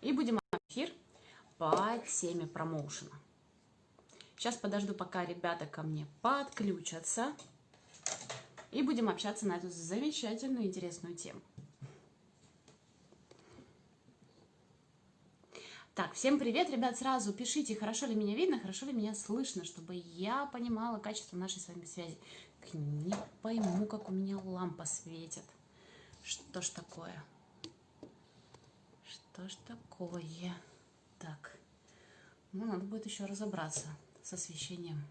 И будем эфир по теме промоушена. Сейчас подожду, пока ребята ко мне подключатся. И будем общаться на эту замечательную, интересную тему. Так, всем привет, ребят, сразу пишите, хорошо ли меня видно, хорошо ли меня слышно, чтобы я понимала качество нашей с вами связи. Не пойму, как у меня лампа светит. Что ж такое? Что ж такое? Так, ну, надо будет еще разобраться с освещением.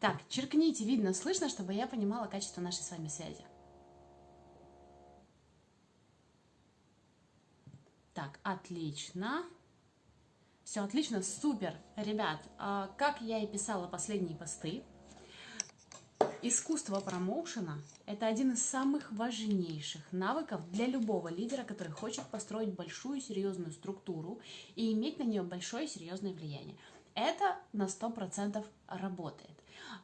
Так, черкните, видно, слышно, чтобы я понимала качество нашей с вами связи. Так, отлично. Все отлично, супер. Ребят, а, как я и писала последние посты, искусство промоушена – это один из самых важнейших навыков для любого лидера, который хочет построить большую серьезную структуру и иметь на нее большое серьезное влияние. Это на 100% работает.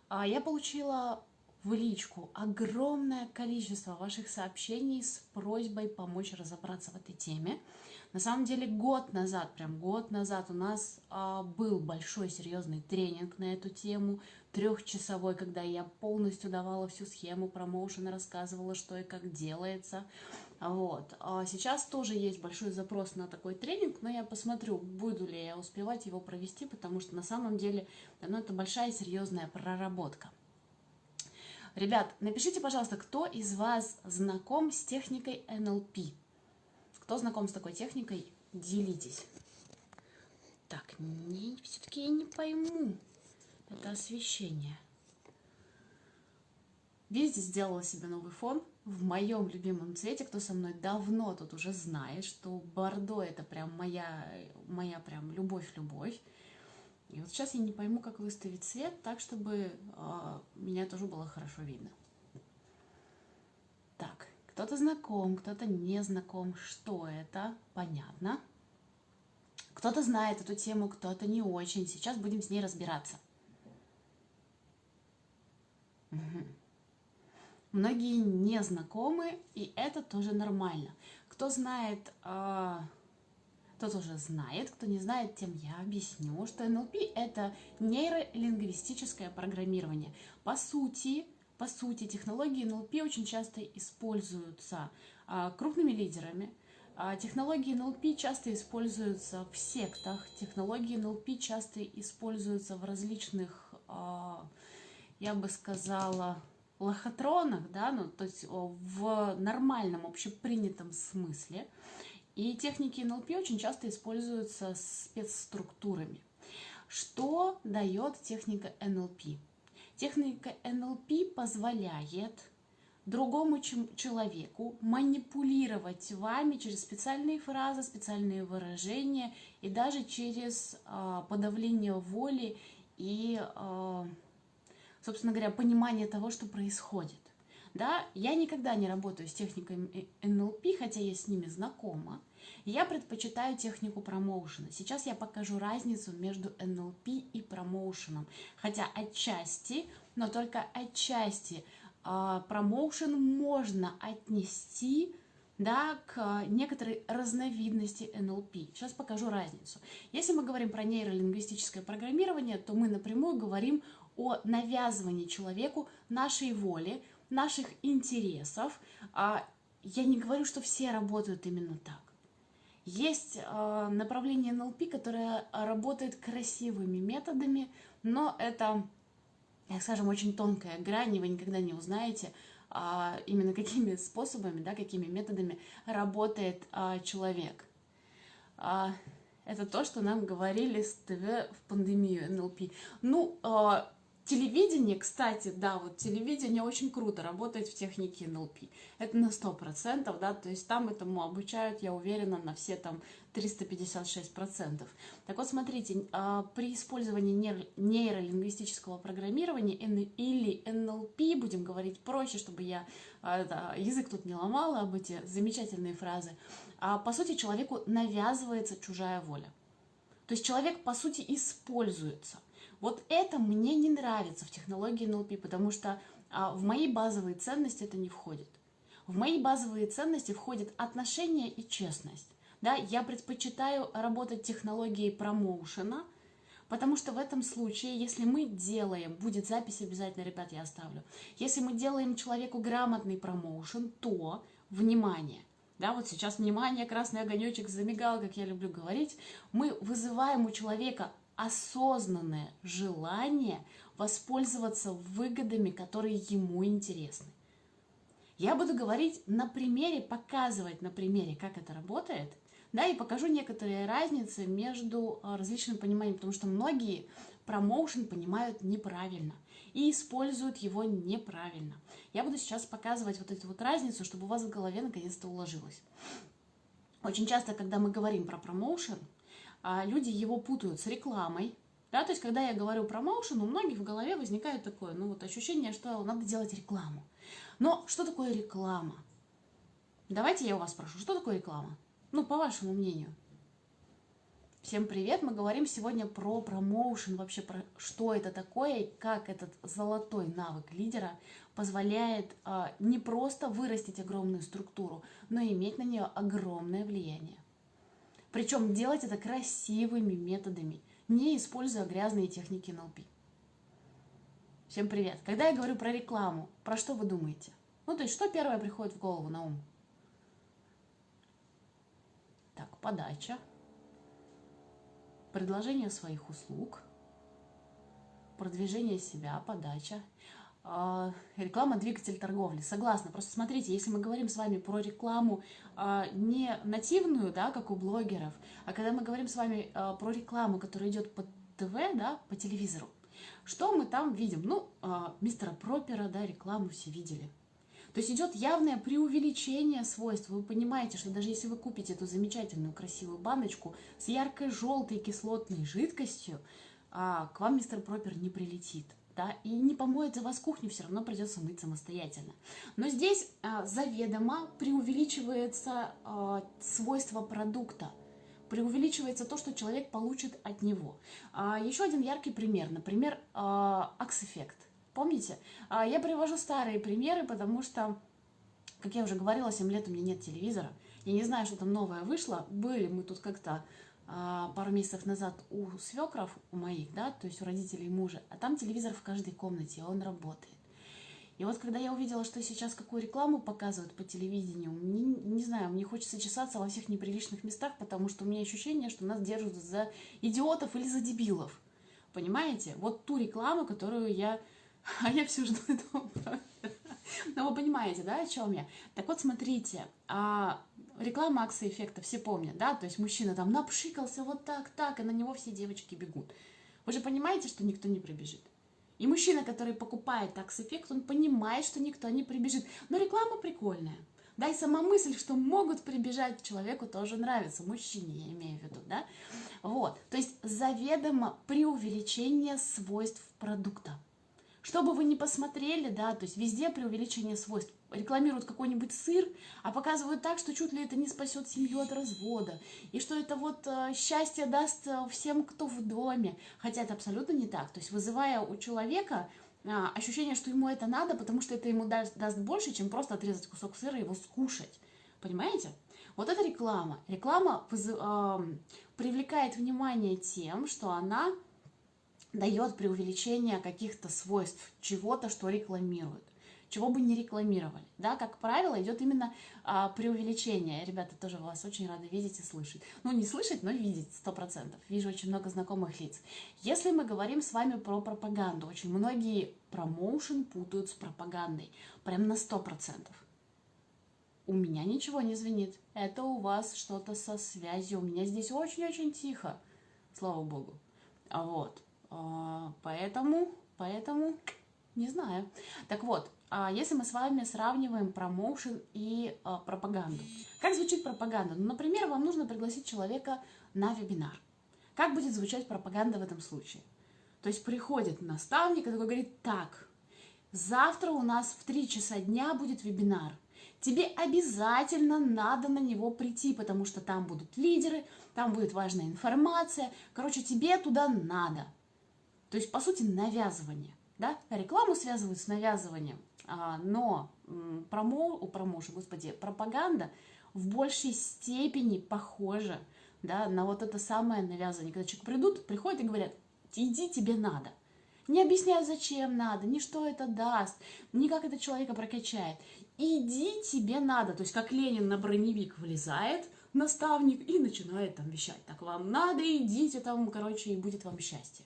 А, я получила в личку огромное количество ваших сообщений с просьбой помочь разобраться в этой теме. На самом деле год назад, прям год назад у нас а, был большой серьезный тренинг на эту тему, трехчасовой, когда я полностью давала всю схему промоушена, рассказывала, что и как делается. Вот. А сейчас тоже есть большой запрос на такой тренинг, но я посмотрю, буду ли я успевать его провести, потому что на самом деле ну, это большая серьезная проработка. Ребят, напишите, пожалуйста, кто из вас знаком с техникой NLP? Кто знаком с такой техникой, делитесь. Так, не, все-таки я не пойму. Это освещение. Видите, сделала себе новый фон в моем любимом цвете. Кто со мной давно тут уже знает, что бордо это прям моя, моя прям любовь-любовь. И вот сейчас я не пойму, как выставить цвет так, чтобы э, меня тоже было хорошо видно. Так, кто-то знаком, кто-то не знаком. Что это? Понятно. Кто-то знает эту тему, кто-то не очень. Сейчас будем с ней разбираться. Многие не знакомы, и это тоже нормально. Кто знает, э, тот уже знает, кто не знает, тем я объясню, что НЛП – это нейролингвистическое программирование. По сути, по сути, технологии НЛП очень часто используются а, крупными лидерами. А, технологии НЛП часто используются в сектах, технологии НЛП часто используются в различных, я бы сказала, лохотронах, да, ну, то есть в нормальном, общепринятом смысле. И техники НЛП очень часто используются спецструктурами. Что дает техника НЛП? Техника НЛП позволяет другому человеку манипулировать вами через специальные фразы, специальные выражения и даже через э, подавление воли и, э, собственно говоря, понимание того, что происходит. Да, я никогда не работаю с техникой НЛП, хотя я с ними знакома. Я предпочитаю технику промоушена. Сейчас я покажу разницу между НЛП и промоушеном. Хотя отчасти, но только отчасти а, промоушен можно отнести да, к некоторой разновидности НЛП. Сейчас покажу разницу. Если мы говорим про нейролингвистическое программирование, то мы напрямую говорим о навязывании человеку нашей воли, наших интересов. А я не говорю, что все работают именно так. Есть э, направление НЛП, которое работает красивыми методами, но это, так скажем, очень тонкая грань, и вы никогда не узнаете, а, именно какими способами, да, какими методами работает а, человек. А, это то, что нам говорили в пандемию НЛП. Ну, а, Телевидение, кстати, да, вот телевидение очень круто работает в технике НЛП. Это на 100%, да, то есть там этому обучают, я уверена, на все там 356%. Так вот, смотрите, а, при использовании нейролингвистического программирования или НЛП, будем говорить проще, чтобы я а, язык тут не ломала об эти замечательные фразы, а, по сути, человеку навязывается чужая воля. То есть человек, по сути, используется. Вот это мне не нравится в технологии NLP, потому что а, в мои базовые ценности это не входит. В мои базовые ценности входит отношение и честность. Да, я предпочитаю работать технологией промоушена, потому что в этом случае, если мы делаем, будет запись обязательно, ребят, я оставлю, если мы делаем человеку грамотный промоушен, то, внимание, да, вот сейчас, внимание, красный огонечек замигал, как я люблю говорить, мы вызываем у человека осознанное желание воспользоваться выгодами, которые ему интересны. Я буду говорить на примере, показывать на примере, как это работает, да, и покажу некоторые разницы между а, различным пониманием, потому что многие промоушен понимают неправильно и используют его неправильно. Я буду сейчас показывать вот эту вот разницу, чтобы у вас в голове наконец-то уложилось. Очень часто, когда мы говорим про промоушен, люди его путают с рекламой. Да, то есть, когда я говорю промоушен, у многих в голове возникает такое, ну вот ощущение, что надо делать рекламу. Но что такое реклама? Давайте я у вас спрошу, что такое реклама? Ну, по вашему мнению. Всем привет! Мы говорим сегодня про промоушен, вообще про что это такое, как этот золотой навык лидера позволяет а, не просто вырастить огромную структуру, но и иметь на нее огромное влияние. Причем делать это красивыми методами, не используя грязные техники НЛП. Всем привет! Когда я говорю про рекламу, про что вы думаете? Ну, то есть, что первое приходит в голову на ум? Так, подача, предложение своих услуг, продвижение себя, подача. А, реклама – двигатель торговли. Согласна. Просто смотрите, если мы говорим с вами про рекламу а, не нативную, да, как у блогеров, а когда мы говорим с вами а, про рекламу, которая идет по ТВ, да, по телевизору, что мы там видим? Ну, мистера Пропера, да, рекламу все видели. То есть идет явное преувеличение свойств. Вы понимаете, что даже если вы купите эту замечательную красивую баночку с яркой желтой кислотной жидкостью, к вам мистер Пропер не прилетит да, и не помоет за вас кухню, все равно придется мыть самостоятельно. Но здесь а, заведомо преувеличивается а, свойство продукта, преувеличивается то, что человек получит от него. А, еще один яркий пример, например, а, Акс-эффект. Помните? А, я привожу старые примеры, потому что, как я уже говорила, 7 лет у меня нет телевизора. Я не знаю, что там новое вышло. Были мы тут как-то пару месяцев назад у свекров, у моих, да, то есть у родителей мужа, а там телевизор в каждой комнате, он работает. И вот когда я увидела, что сейчас какую рекламу показывают по телевидению, не, не знаю, мне хочется чесаться во всех неприличных местах, потому что у меня ощущение, что нас держат за идиотов или за дебилов. Понимаете? Вот ту рекламу, которую я... А я все жду этого Ну, вы понимаете, да, о чем я? Так вот, смотрите, а реклама акции эффекта, все помнят, да, то есть мужчина там напшикался вот так, так, и на него все девочки бегут. Вы же понимаете, что никто не прибежит. И мужчина, который покупает такс-эффект, он понимает, что никто не прибежит. Но реклама прикольная. Да, и сама мысль, что могут прибежать человеку, тоже нравится. Мужчине, я имею в виду, да? Вот. То есть заведомо преувеличение свойств продукта. Что бы вы ни посмотрели, да, то есть везде преувеличение свойств. Рекламируют какой-нибудь сыр, а показывают так, что чуть ли это не спасет семью от развода. И что это вот э, счастье даст э, всем, кто в доме. Хотя это абсолютно не так. То есть вызывая у человека э, ощущение, что ему это надо, потому что это ему даст, даст больше, чем просто отрезать кусок сыра и его скушать. Понимаете? Вот это реклама. Реклама э, привлекает внимание тем, что она дает преувеличение каких-то свойств чего-то, что рекламируют чего бы не рекламировали. Да, как правило, идет именно а, преувеличение. Ребята, тоже вас очень рады видеть и слышать. Ну, не слышать, но видеть, сто процентов. Вижу очень много знакомых лиц. Если мы говорим с вами про пропаганду, очень многие промоушен путают с пропагандой. Прям на сто процентов. У меня ничего не звенит. Это у вас что-то со связью. У меня здесь очень-очень тихо. Слава богу. А вот. А, поэтому, поэтому, не знаю. Так вот, а если мы с вами сравниваем промоушен и а, пропаганду. Как звучит пропаганда? Ну, например, вам нужно пригласить человека на вебинар. Как будет звучать пропаганда в этом случае? То есть приходит наставник и такой говорит, так, завтра у нас в 3 часа дня будет вебинар. Тебе обязательно надо на него прийти, потому что там будут лидеры, там будет важная информация. Короче, тебе туда надо. То есть, по сути, навязывание. Да? Рекламу связывают с навязыванием, а, но промо, о, промоушен, господи, пропаганда в большей степени похоже да, на вот это самое навязывание. Когда человек придут, приходят и говорят, иди, тебе надо. Не объясняют, зачем надо, ни что это даст, ни как это человека прокачает. Иди, тебе надо. То есть, как Ленин на броневик влезает, наставник, и начинает там вещать. Так вам надо, идите там, короче, и будет вам счастье.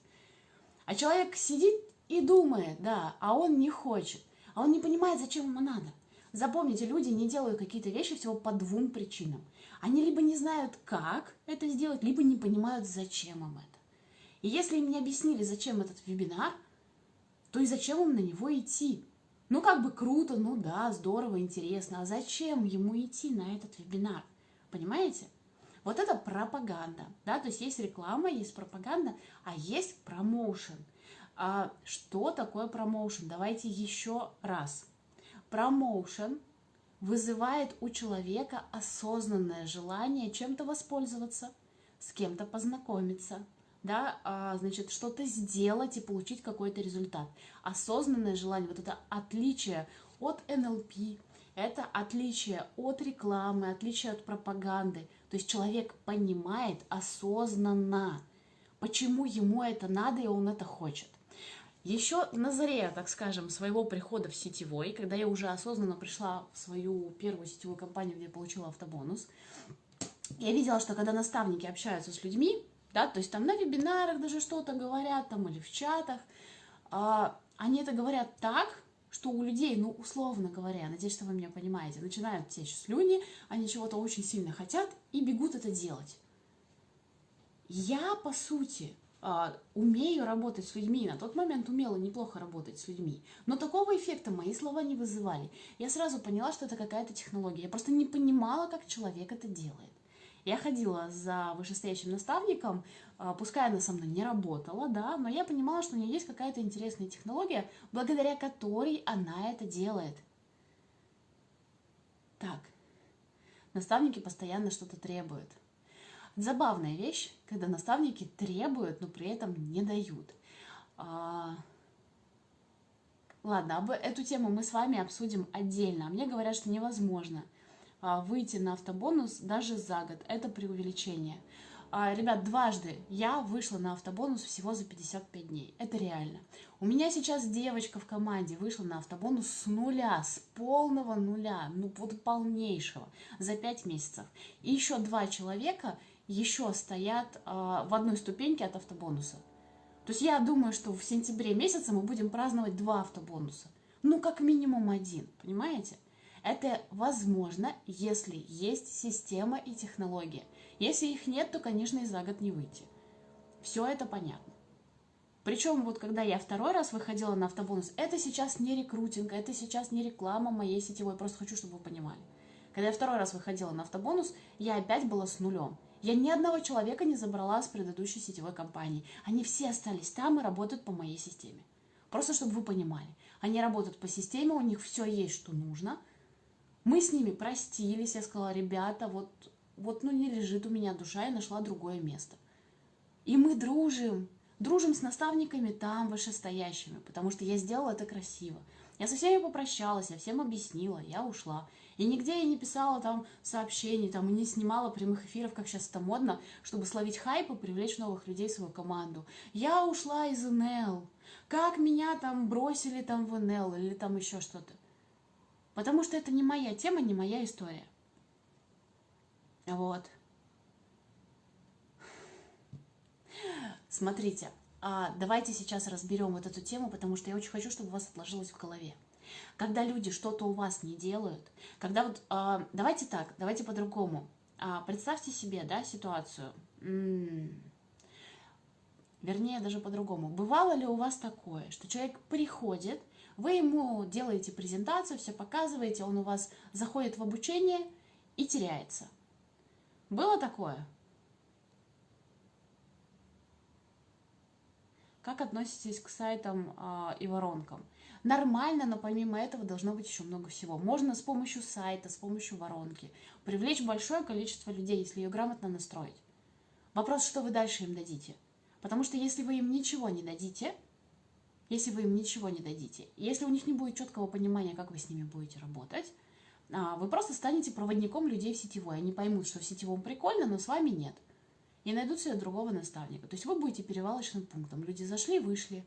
А человек сидит и думает, да, а он не хочет. А он не понимает, зачем ему надо. Запомните, люди не делают какие-то вещи всего по двум причинам. Они либо не знают, как это сделать, либо не понимают, зачем им это. И если им не объяснили, зачем этот вебинар, то и зачем им на него идти? Ну, как бы круто, ну да, здорово, интересно. А зачем ему идти на этот вебинар? Понимаете? Вот это пропаганда, да, то есть есть реклама, есть пропаганда, а есть промоушен. А что такое промоушен? Давайте еще раз. Промоушен вызывает у человека осознанное желание чем-то воспользоваться, с кем-то познакомиться, да, а, значит, что-то сделать и получить какой-то результат. Осознанное желание, вот это отличие от НЛП, это отличие от рекламы, отличие от пропаганды. То есть человек понимает осознанно, почему ему это надо и он это хочет. Еще на заре, так скажем, своего прихода в сетевой, когда я уже осознанно пришла в свою первую сетевую компанию, где получила автобонус, я видела, что когда наставники общаются с людьми, да, то есть там на вебинарах даже что-то говорят, там или в чатах, а, они это говорят так, что у людей, ну, условно говоря, надеюсь, что вы меня понимаете, начинают течь слюни, они чего-то очень сильно хотят и бегут это делать. Я, по сути, а, умею работать с людьми, на тот момент умела неплохо работать с людьми, но такого эффекта мои слова не вызывали. Я сразу поняла, что это какая-то технология. Я просто не понимала, как человек это делает. Я ходила за вышестоящим наставником, а, пускай она со мной не работала, да, но я понимала, что у нее есть какая-то интересная технология, благодаря которой она это делает. Так, наставники постоянно что-то требуют – Забавная вещь, когда наставники требуют, но при этом не дают. А... Ладно, об эту тему мы с вами обсудим отдельно. Мне говорят, что невозможно а, выйти на автобонус даже за год. Это преувеличение. А, ребят, дважды я вышла на автобонус всего за 55 дней. Это реально. У меня сейчас девочка в команде вышла на автобонус с нуля, с полного нуля, ну вот полнейшего, за 5 месяцев. И еще два человека еще стоят э, в одной ступеньке от автобонуса. То есть я думаю, что в сентябре месяце мы будем праздновать два автобонуса. Ну, как минимум один, понимаете? Это возможно, если есть система и технология. Если их нет, то, конечно, и за год не выйти. Все это понятно. Причем вот когда я второй раз выходила на автобонус, это сейчас не рекрутинг, это сейчас не реклама моей сетевой, просто хочу, чтобы вы понимали. Когда я второй раз выходила на автобонус, я опять была с нулем. Я ни одного человека не забрала с предыдущей сетевой компании. Они все остались там и работают по моей системе. Просто чтобы вы понимали. Они работают по системе, у них все есть, что нужно. Мы с ними простились, я сказала, ребята, вот, вот ну не лежит у меня душа, я нашла другое место. И мы дружим. Дружим с наставниками там, вышестоящими, потому что я сделала это красиво. Я со всеми попрощалась, я всем объяснила, я ушла. И нигде я не писала там сообщений, там, и не снимала прямых эфиров, как сейчас это модно, чтобы словить хайп и привлечь новых людей в свою команду. Я ушла из НЛ. Как меня там бросили там в НЛ или там еще что-то. Потому что это не моя тема, не моя история. Вот. Смотрите, а давайте сейчас разберем вот эту тему, потому что я очень хочу, чтобы у вас отложилось в голове. Когда люди что-то у вас не делают, когда вот, а, давайте так, давайте по-другому. А, представьте себе, да, ситуацию. М-м- вернее, даже по-другому. Бывало ли у вас такое, что человек приходит, вы ему делаете презентацию, все показываете, он у вас заходит в обучение и теряется. Было такое? Как относитесь к сайтам э, и воронкам? Нормально, но помимо этого должно быть еще много всего. Можно с помощью сайта, с помощью воронки привлечь большое количество людей, если ее грамотно настроить. Вопрос, что вы дальше им дадите. Потому что если вы им ничего не дадите, если вы им ничего не дадите, если у них не будет четкого понимания, как вы с ними будете работать, а, вы просто станете проводником людей в сетевой. Они поймут, что в сетевом прикольно, но с вами нет. И найдут себе другого наставника. То есть вы будете перевалочным пунктом. Люди зашли, вышли.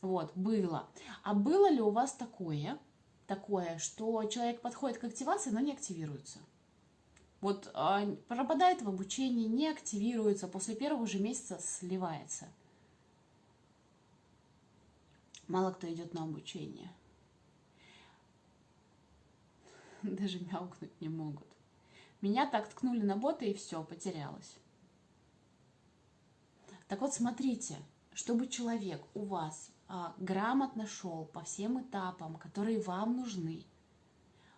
Вот, было. А было ли у вас такое, такое, что человек подходит к активации, но не активируется? Вот а, пропадает в обучении, не активируется, после первого же месяца сливается. Мало кто идет на обучение. Даже мяукнуть не могут. Меня так ткнули на боты и все, потерялась. Так вот, смотрите, чтобы человек у вас а, грамотно шел по всем этапам, которые вам нужны,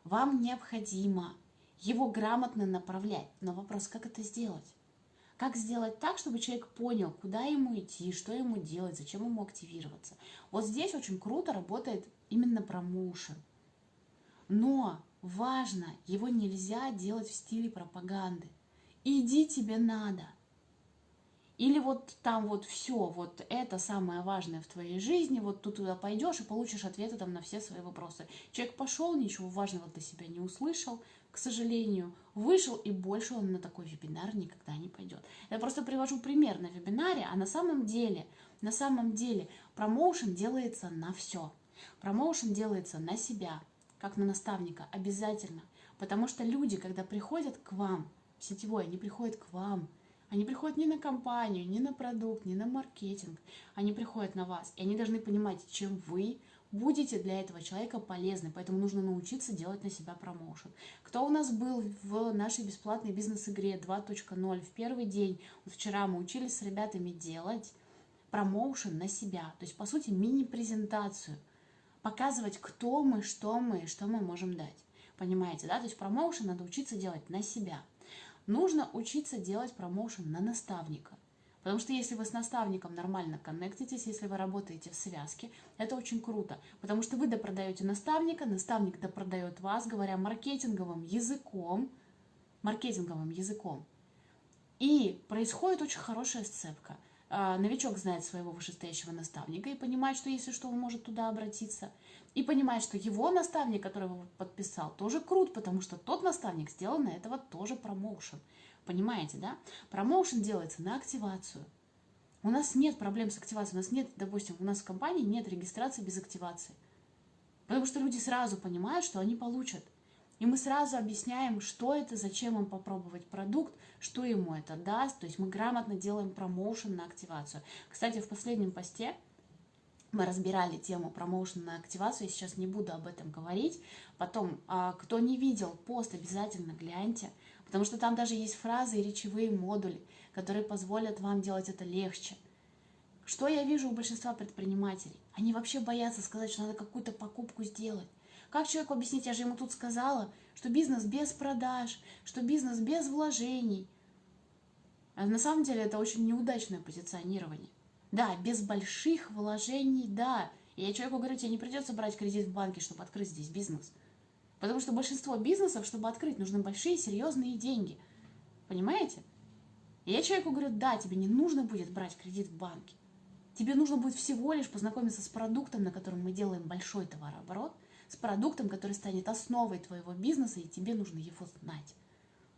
вам необходимо его грамотно направлять. Но вопрос, как это сделать? Как сделать так, чтобы человек понял, куда ему идти, что ему делать, зачем ему активироваться. Вот здесь очень круто работает именно промоушен. Но важно, его нельзя делать в стиле пропаганды. Иди тебе надо – или вот там вот все, вот это самое важное в твоей жизни, вот ты туда пойдешь и получишь ответы там на все свои вопросы. Человек пошел, ничего важного для себя не услышал, к сожалению, вышел и больше он на такой вебинар никогда не пойдет. Я просто привожу пример на вебинаре, а на самом деле, на самом деле промоушен делается на все. Промоушен делается на себя, как на наставника, обязательно. Потому что люди, когда приходят к вам в сетевой, они приходят к вам – они приходят не на компанию, не на продукт, не на маркетинг. Они приходят на вас. И они должны понимать, чем вы будете для этого человека полезны. Поэтому нужно научиться делать на себя промоушен. Кто у нас был в нашей бесплатной бизнес-игре 2.0 в первый день? Вот вчера мы учились с ребятами делать промоушен на себя. То есть, по сути, мини-презентацию. Показывать, кто мы, что мы что мы можем дать. Понимаете, да? То есть промоушен надо учиться делать на себя. Нужно учиться делать промоушен на наставника. Потому что если вы с наставником нормально коннектитесь, если вы работаете в связке, это очень круто. Потому что вы допродаете наставника, наставник допродает вас, говоря маркетинговым языком, маркетинговым языком. И происходит очень хорошая сцепка. А, новичок знает своего вышестоящего наставника и понимает, что если что, он может туда обратиться. И понимает, что его наставник, который его подписал, тоже крут, потому что тот наставник сделал на этого тоже промоушен. Понимаете, да? Промоушен делается на активацию. У нас нет проблем с активацией. У нас нет, допустим, у нас в компании нет регистрации без активации. Потому что люди сразу понимают, что они получат – и мы сразу объясняем, что это, зачем им попробовать продукт, что ему это даст. То есть мы грамотно делаем промоушен на активацию. Кстати, в последнем посте мы разбирали тему промоушена на активацию, я сейчас не буду об этом говорить. Потом, а, кто не видел пост, обязательно гляньте, потому что там даже есть фразы и речевые модули, которые позволят вам делать это легче. Что я вижу у большинства предпринимателей? Они вообще боятся сказать, что надо какую-то покупку сделать. Как человеку объяснить, я же ему тут сказала, что бизнес без продаж, что бизнес без вложений. А на самом деле это очень неудачное позиционирование. Да, без больших вложений, да. И я человеку говорю, тебе не придется брать кредит в банке, чтобы открыть здесь бизнес. Потому что большинство бизнесов, чтобы открыть, нужны большие, серьезные деньги. Понимаете? И я человеку говорю, да, тебе не нужно будет брать кредит в банке. Тебе нужно будет всего лишь познакомиться с продуктом, на котором мы делаем большой товарооборот – с продуктом, который станет основой твоего бизнеса, и тебе нужно его знать.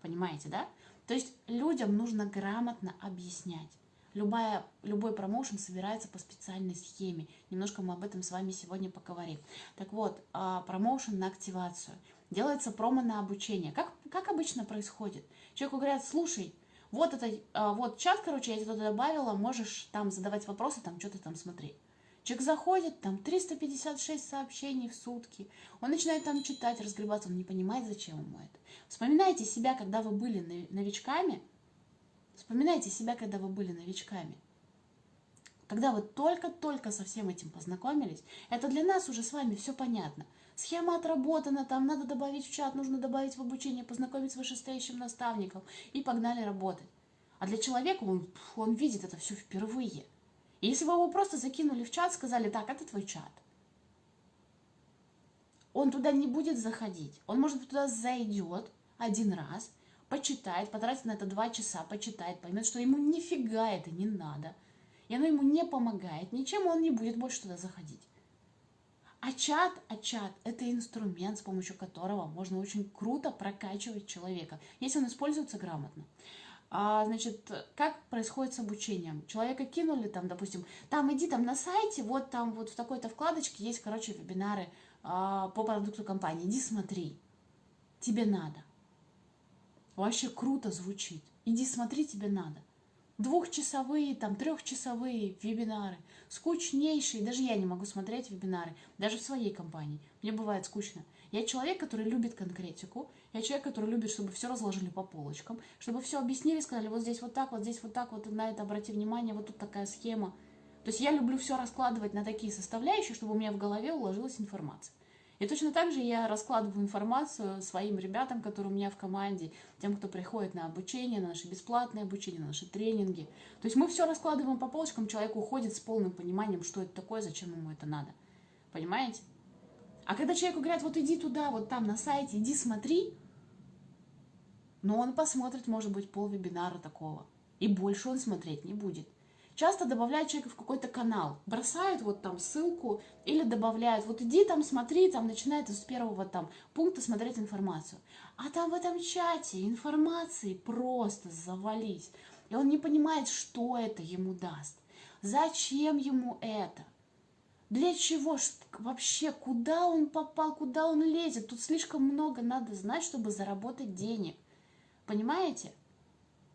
Понимаете, да? То есть людям нужно грамотно объяснять. Любая, любой промоушен собирается по специальной схеме. Немножко мы об этом с вами сегодня поговорим. Так вот, а, промоушен на активацию. Делается промо на обучение. Как, как обычно происходит? Человеку говорят, слушай, вот это, а, вот чат, короче, я тебе туда добавила, можешь там задавать вопросы, там что-то там смотреть. Человек заходит, там 356 сообщений в сутки. Он начинает там читать, разгребаться, он не понимает, зачем ему это. Вспоминайте себя, когда вы были новичками. Вспоминайте себя, когда вы были новичками. Когда вы только-только со всем этим познакомились, это для нас уже с вами все понятно. Схема отработана, там надо добавить в чат, нужно добавить в обучение, познакомить с вышестоящим наставником и погнали работать. А для человека он, он видит это все впервые. И если вы его просто закинули в чат, сказали, так, это твой чат, он туда не будет заходить. Он, может туда зайдет один раз, почитает, потратит на это два часа, почитает, поймет, что ему нифига это не надо, и оно ему не помогает, ничем он не будет больше туда заходить. А чат, а чат – это инструмент, с помощью которого можно очень круто прокачивать человека, если он используется грамотно. А, значит, как происходит с обучением? Человека кинули там, допустим, там иди там на сайте, вот там вот в такой-то вкладочке есть, короче, вебинары а, по продукту компании. Иди смотри. Тебе надо. Вообще круто звучит. Иди смотри, тебе надо. Двухчасовые, там, трехчасовые вебинары. Скучнейшие. Даже я не могу смотреть вебинары. Даже в своей компании. Мне бывает скучно. Я человек, который любит конкретику. Я человек, который любит, чтобы все разложили по полочкам. Чтобы все объяснили, сказали, вот здесь вот так, вот здесь вот так, вот на это обрати внимание, вот тут такая схема. То есть я люблю все раскладывать на такие составляющие, чтобы у меня в голове уложилась информация. И точно так же я раскладываю информацию своим ребятам, которые у меня в команде, тем, кто приходит на обучение, на наши бесплатные обучения, на наши тренинги. То есть мы все раскладываем по полочкам, человек уходит с полным пониманием, что это такое, зачем ему это надо. Понимаете? А когда человеку говорят, вот иди туда, вот там на сайте, иди смотри, но он посмотрит, может быть, пол вебинара такого. И больше он смотреть не будет часто добавляют человека в какой-то канал, бросают вот там ссылку или добавляют, вот иди там смотри, там начинает с первого там пункта смотреть информацию. А там в этом чате информации просто завались. И он не понимает, что это ему даст. Зачем ему это? Для чего? Вообще, куда он попал, куда он лезет? Тут слишком много надо знать, чтобы заработать денег. Понимаете?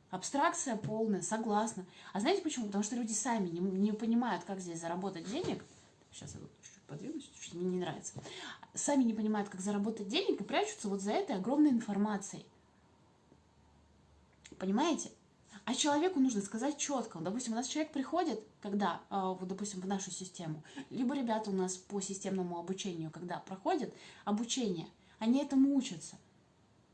Абстракция полная, согласна. А знаете почему? Потому что люди сами не, не понимают, как здесь заработать денег. Сейчас я чуть-чуть подвинусь, чуть-чуть мне не нравится. Сами не понимают, как заработать денег и прячутся вот за этой огромной информацией. Понимаете? А человеку нужно сказать четко. Допустим, у нас человек приходит, когда, а, вот, допустим, в нашу систему, либо ребята у нас по системному обучению, когда проходят обучение, они этому учатся.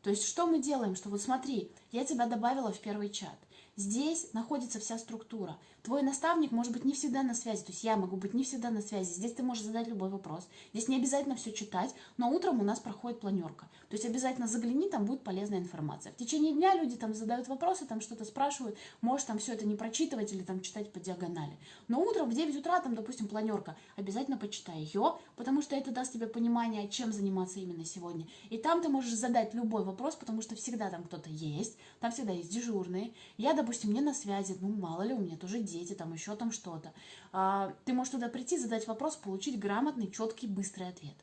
То есть что мы делаем? Что вот смотри, я тебя добавила в первый чат. Здесь находится вся структура. Твой наставник может быть не всегда на связи, то есть я могу быть не всегда на связи. Здесь ты можешь задать любой вопрос. Здесь не обязательно все читать, но утром у нас проходит планерка. То есть обязательно загляни, там будет полезная информация. В течение дня люди там задают вопросы, там что-то спрашивают, можешь там все это не прочитывать или там читать по диагонали. Но утром в 9 утра там, допустим, планерка, обязательно почитай ее, потому что это даст тебе понимание, чем заниматься именно сегодня. И там ты можешь задать любой вопрос, потому что всегда там кто-то есть, там всегда есть дежурные. Я, допустим, не на связи, ну мало ли, у меня тоже дети, там еще там что-то. А, ты можешь туда прийти, задать вопрос, получить грамотный, четкий, быстрый ответ.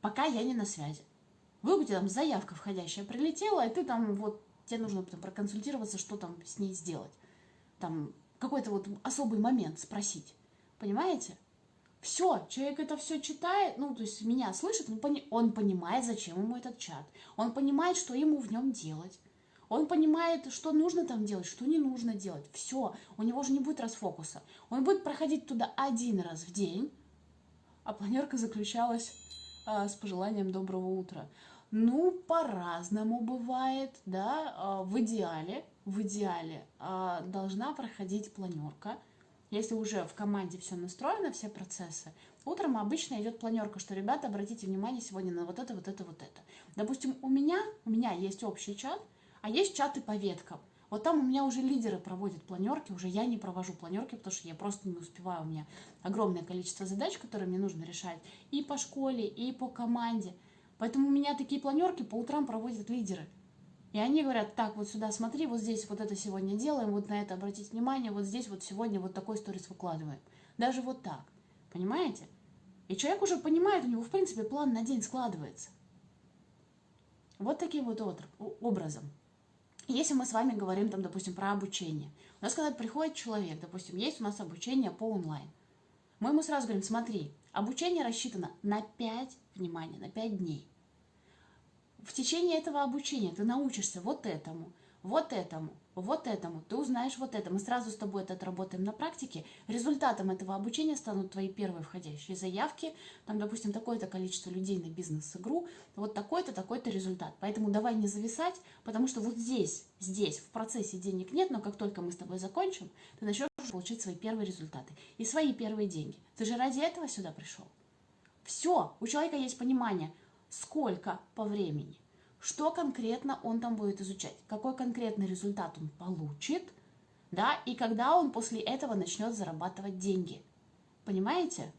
Пока я не на связи. Вы у там заявка входящая прилетела, и ты там вот, тебе нужно там проконсультироваться, что там с ней сделать. Там какой-то вот особый момент спросить. Понимаете? Все, человек это все читает, ну, то есть меня слышит, он, пони он понимает, зачем ему этот чат. Он понимает, что ему в нем делать. Он понимает, что нужно там делать, что не нужно делать. Все, у него же не будет расфокуса. Он будет проходить туда один раз в день, а планерка заключалась а, с пожеланием доброго утра. Ну, по-разному бывает, да, а, в идеале, в идеале а, должна проходить планерка. Если уже в команде все настроено, все процессы, утром обычно идет планерка, что, ребята, обратите внимание сегодня на вот это, вот это, вот это. Допустим, у меня, у меня есть общий чат, а есть чаты по веткам. Вот там у меня уже лидеры проводят планерки, уже я не провожу планерки, потому что я просто не успеваю. У меня огромное количество задач, которые мне нужно решать и по школе, и по команде. Поэтому у меня такие планерки по утрам проводят лидеры. И они говорят, так, вот сюда смотри, вот здесь вот это сегодня делаем, вот на это обратить внимание, вот здесь вот сегодня вот такой сторис выкладываем. Даже вот так. Понимаете? И человек уже понимает, у него, в принципе, план на день складывается. Вот таким вот образом. Если мы с вами говорим, там, допустим, про обучение. У нас, когда приходит человек, допустим, есть у нас обучение по онлайн. Мы ему сразу говорим, смотри, обучение рассчитано на 5, внимание, на 5 дней. В течение этого обучения ты научишься вот этому, вот этому, вот этому, ты узнаешь вот это. Мы сразу с тобой это отработаем на практике. Результатом этого обучения станут твои первые входящие заявки. Там, допустим, такое-то количество людей на бизнес-игру, вот такой-то, такой-то результат. Поэтому давай не зависать, потому что вот здесь, здесь в процессе денег нет, но как только мы с тобой закончим, ты начнешь получить свои первые результаты и свои первые деньги. Ты же ради этого сюда пришел. Все, у человека есть понимание, сколько по времени что конкретно он там будет изучать, какой конкретный результат он получит, да, и когда он после этого начнет зарабатывать деньги. Понимаете?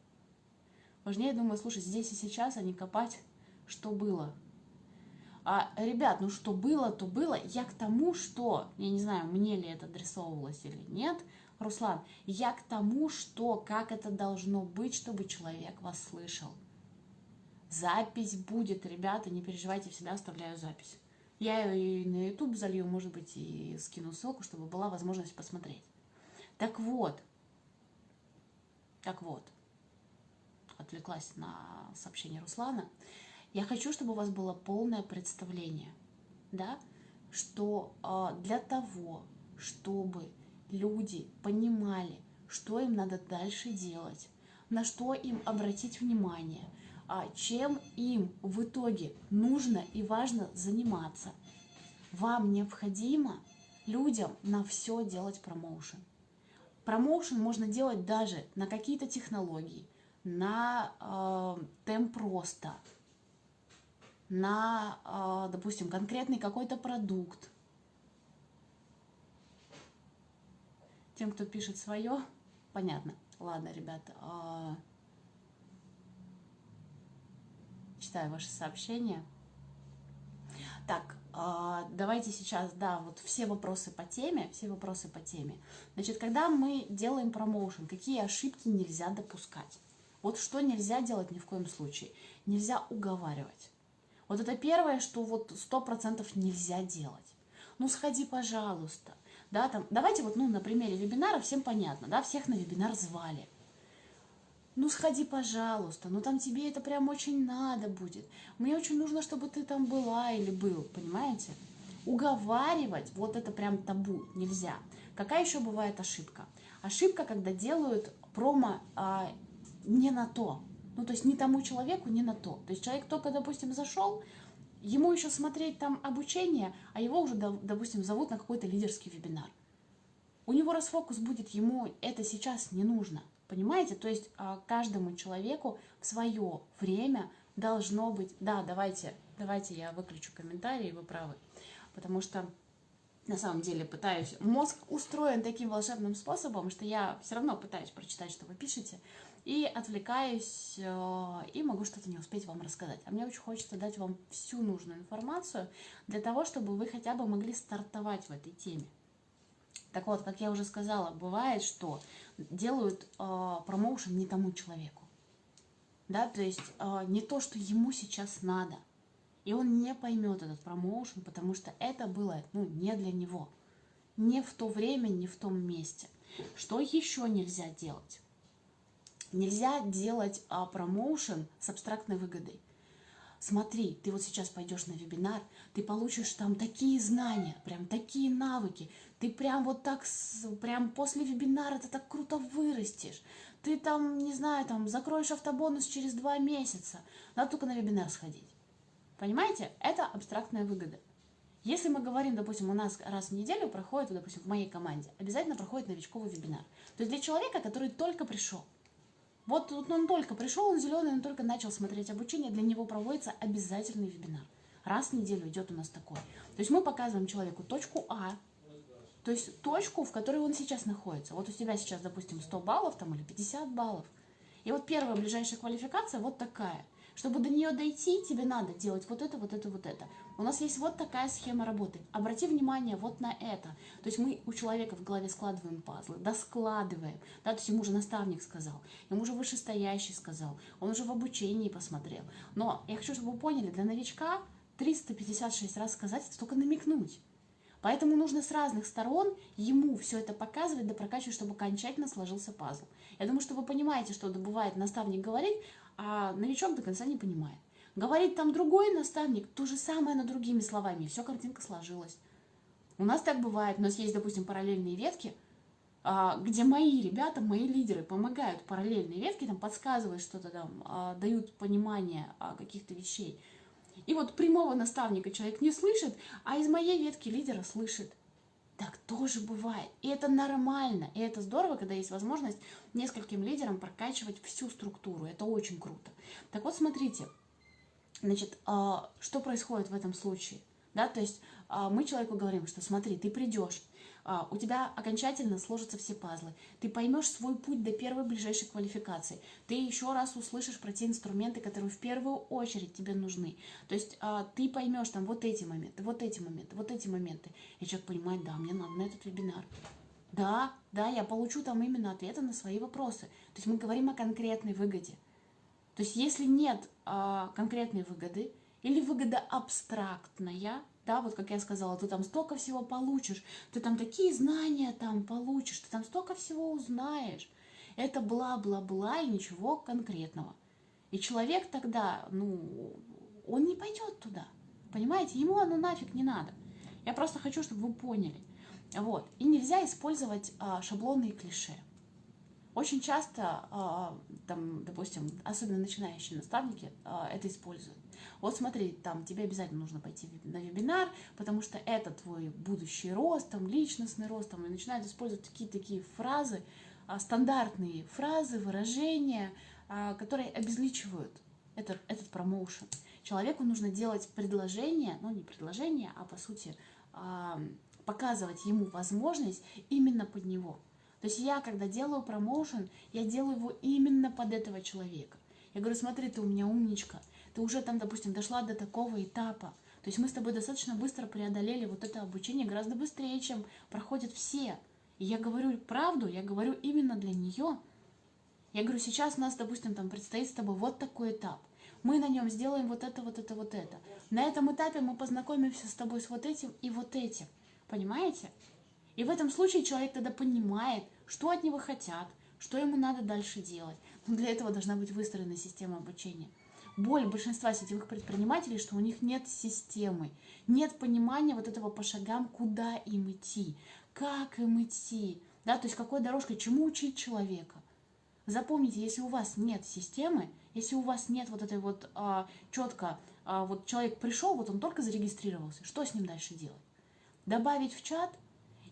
Важнее, думаю, слушать здесь и сейчас, а не копать, что было. А, ребят, ну что было, то было. Я к тому, что, я не знаю, мне ли это адресовывалось или нет, Руслан, я к тому, что, как это должно быть, чтобы человек вас слышал. Запись будет, ребята, не переживайте, всегда оставляю запись. Я ее и на YouTube залью, может быть, и скину ссылку, чтобы была возможность посмотреть. Так вот, так вот, отвлеклась на сообщение Руслана. Я хочу, чтобы у вас было полное представление, да, что э, для того, чтобы люди понимали, что им надо дальше делать, на что им обратить внимание, чем им в итоге нужно и важно заниматься. Вам необходимо людям на все делать промоушен. Промоушен можно делать даже на какие-то технологии, на э, темп роста, на, э, допустим, конкретный какой-то продукт. Тем, кто пишет свое, понятно. Ладно, ребята, э, читаю ваши сообщения. Так, а, давайте сейчас, да, вот все вопросы по теме, все вопросы по теме. Значит, когда мы делаем промоушен, какие ошибки нельзя допускать? Вот что нельзя делать ни в коем случае? Нельзя уговаривать. Вот это первое, что вот сто процентов нельзя делать. Ну, сходи, пожалуйста. Да, там, давайте вот, ну, на примере вебинара всем понятно, да, всех на вебинар звали ну сходи, пожалуйста, ну там тебе это прям очень надо будет. Мне очень нужно, чтобы ты там была или был, понимаете? Уговаривать, вот это прям табу, нельзя. Какая еще бывает ошибка? Ошибка, когда делают промо а, не на то. Ну, то есть не тому человеку, не на то. То есть человек только, допустим, зашел, ему еще смотреть там обучение, а его уже, допустим, зовут на какой-то лидерский вебинар. У него расфокус будет, ему это сейчас не нужно. Понимаете? То есть а, каждому человеку в свое время должно быть... Да, давайте, давайте я выключу комментарии, вы правы. Потому что на самом деле пытаюсь... Мозг устроен таким волшебным способом, что я все равно пытаюсь прочитать, что вы пишете, и отвлекаюсь, э, и могу что-то не успеть вам рассказать. А мне очень хочется дать вам всю нужную информацию для того, чтобы вы хотя бы могли стартовать в этой теме. Так вот, как я уже сказала, бывает, что делают э, промоушен не тому человеку. Да, то есть э, не то, что ему сейчас надо. И он не поймет этот промоушен, потому что это было ну, не для него. Не в то время, не в том месте. Что еще нельзя делать? Нельзя делать а, промоушен с абстрактной выгодой смотри, ты вот сейчас пойдешь на вебинар, ты получишь там такие знания, прям такие навыки, ты прям вот так, прям после вебинара ты так круто вырастешь, ты там, не знаю, там закроешь автобонус через два месяца, надо только на вебинар сходить. Понимаете? Это абстрактная выгода. Если мы говорим, допустим, у нас раз в неделю проходит, допустим, в моей команде, обязательно проходит новичковый вебинар. То есть для человека, который только пришел, вот, вот он только пришел, он зеленый, он только начал смотреть обучение, для него проводится обязательный вебинар. Раз в неделю идет у нас такой. То есть мы показываем человеку точку А, то есть точку, в которой он сейчас находится. Вот у тебя сейчас, допустим, 100 баллов там или 50 баллов. И вот первая ближайшая квалификация вот такая. Чтобы до нее дойти, тебе надо делать вот это, вот это, вот это. У нас есть вот такая схема работы. Обрати внимание вот на это. То есть мы у человека в голове складываем пазлы, да складываем. Да, то есть ему уже наставник сказал, ему уже вышестоящий сказал, он уже в обучении посмотрел. Но я хочу, чтобы вы поняли, для новичка 356 раз сказать, это только намекнуть. Поэтому нужно с разных сторон ему все это показывать, да прокачивать, чтобы окончательно сложился пазл. Я думаю, что вы понимаете, что бывает наставник говорит, а новичок до конца не понимает. Говорит там другой наставник, то же самое, но другими словами, и все, картинка сложилась. У нас так бывает, у нас есть, допустим, параллельные ветки, а, где мои ребята, мои лидеры помогают параллельные ветки, там подсказывают что-то там, а, дают понимание каких-то вещей. И вот прямого наставника человек не слышит, а из моей ветки лидера слышит. Так тоже бывает. И это нормально. И это здорово, когда есть возможность нескольким лидерам прокачивать всю структуру. Это очень круто. Так вот, смотрите, Значит, что происходит в этом случае? Да, то есть мы человеку говорим, что смотри, ты придешь, а, у тебя окончательно сложатся все пазлы. Ты поймешь свой путь до первой ближайшей квалификации. Ты еще раз услышишь про те инструменты, которые в первую очередь тебе нужны. То есть а, ты поймешь там вот эти моменты, вот эти моменты, вот эти моменты. И человек понимает, да, мне надо на этот вебинар. Да, да, я получу там именно ответы на свои вопросы. То есть мы говорим о конкретной выгоде. То есть если нет а, конкретной выгоды или выгода абстрактная, да, вот как я сказала, ты там столько всего получишь, ты там такие знания там получишь, ты там столько всего узнаешь. Это бла-бла-бла и ничего конкретного. И человек тогда, ну, он не пойдет туда. Понимаете, ему оно нафиг не надо. Я просто хочу, чтобы вы поняли. Вот. И нельзя использовать а, шаблоны и клише. Очень часто, а, там, допустим, особенно начинающие наставники а, это используют. Вот смотри, там тебе обязательно нужно пойти на вебинар, потому что это твой будущий рост, там, личностный рост, там, и начинают использовать такие такие фразы, а, стандартные фразы, выражения, которые обезличивают этот, этот промоушен. Человеку нужно делать предложение, ну не предложение, а по сути показывать ему возможность именно под него. То есть я, когда делаю промоушен, я делаю его именно под этого человека. Я говорю, смотри, ты у меня умничка, ты уже там, допустим, дошла до такого этапа. То есть мы с тобой достаточно быстро преодолели вот это обучение, гораздо быстрее, чем проходят все. И я говорю правду, я говорю именно для нее. Я говорю, сейчас у нас, допустим, там предстоит с тобой вот такой этап. Мы на нем сделаем вот это, вот это, вот это. На этом этапе мы познакомимся с тобой с вот этим и вот этим. Понимаете? И в этом случае человек тогда понимает, что от него хотят, что ему надо дальше делать. Но для этого должна быть выстроена система обучения боль большинства сетевых предпринимателей, что у них нет системы, нет понимания вот этого по шагам, куда им идти, как им идти, да, то есть какой дорожкой, чему учить человека. Запомните, если у вас нет системы, если у вас нет вот этой вот а, четко, а, вот человек пришел, вот он только зарегистрировался, что с ним дальше делать? Добавить в чат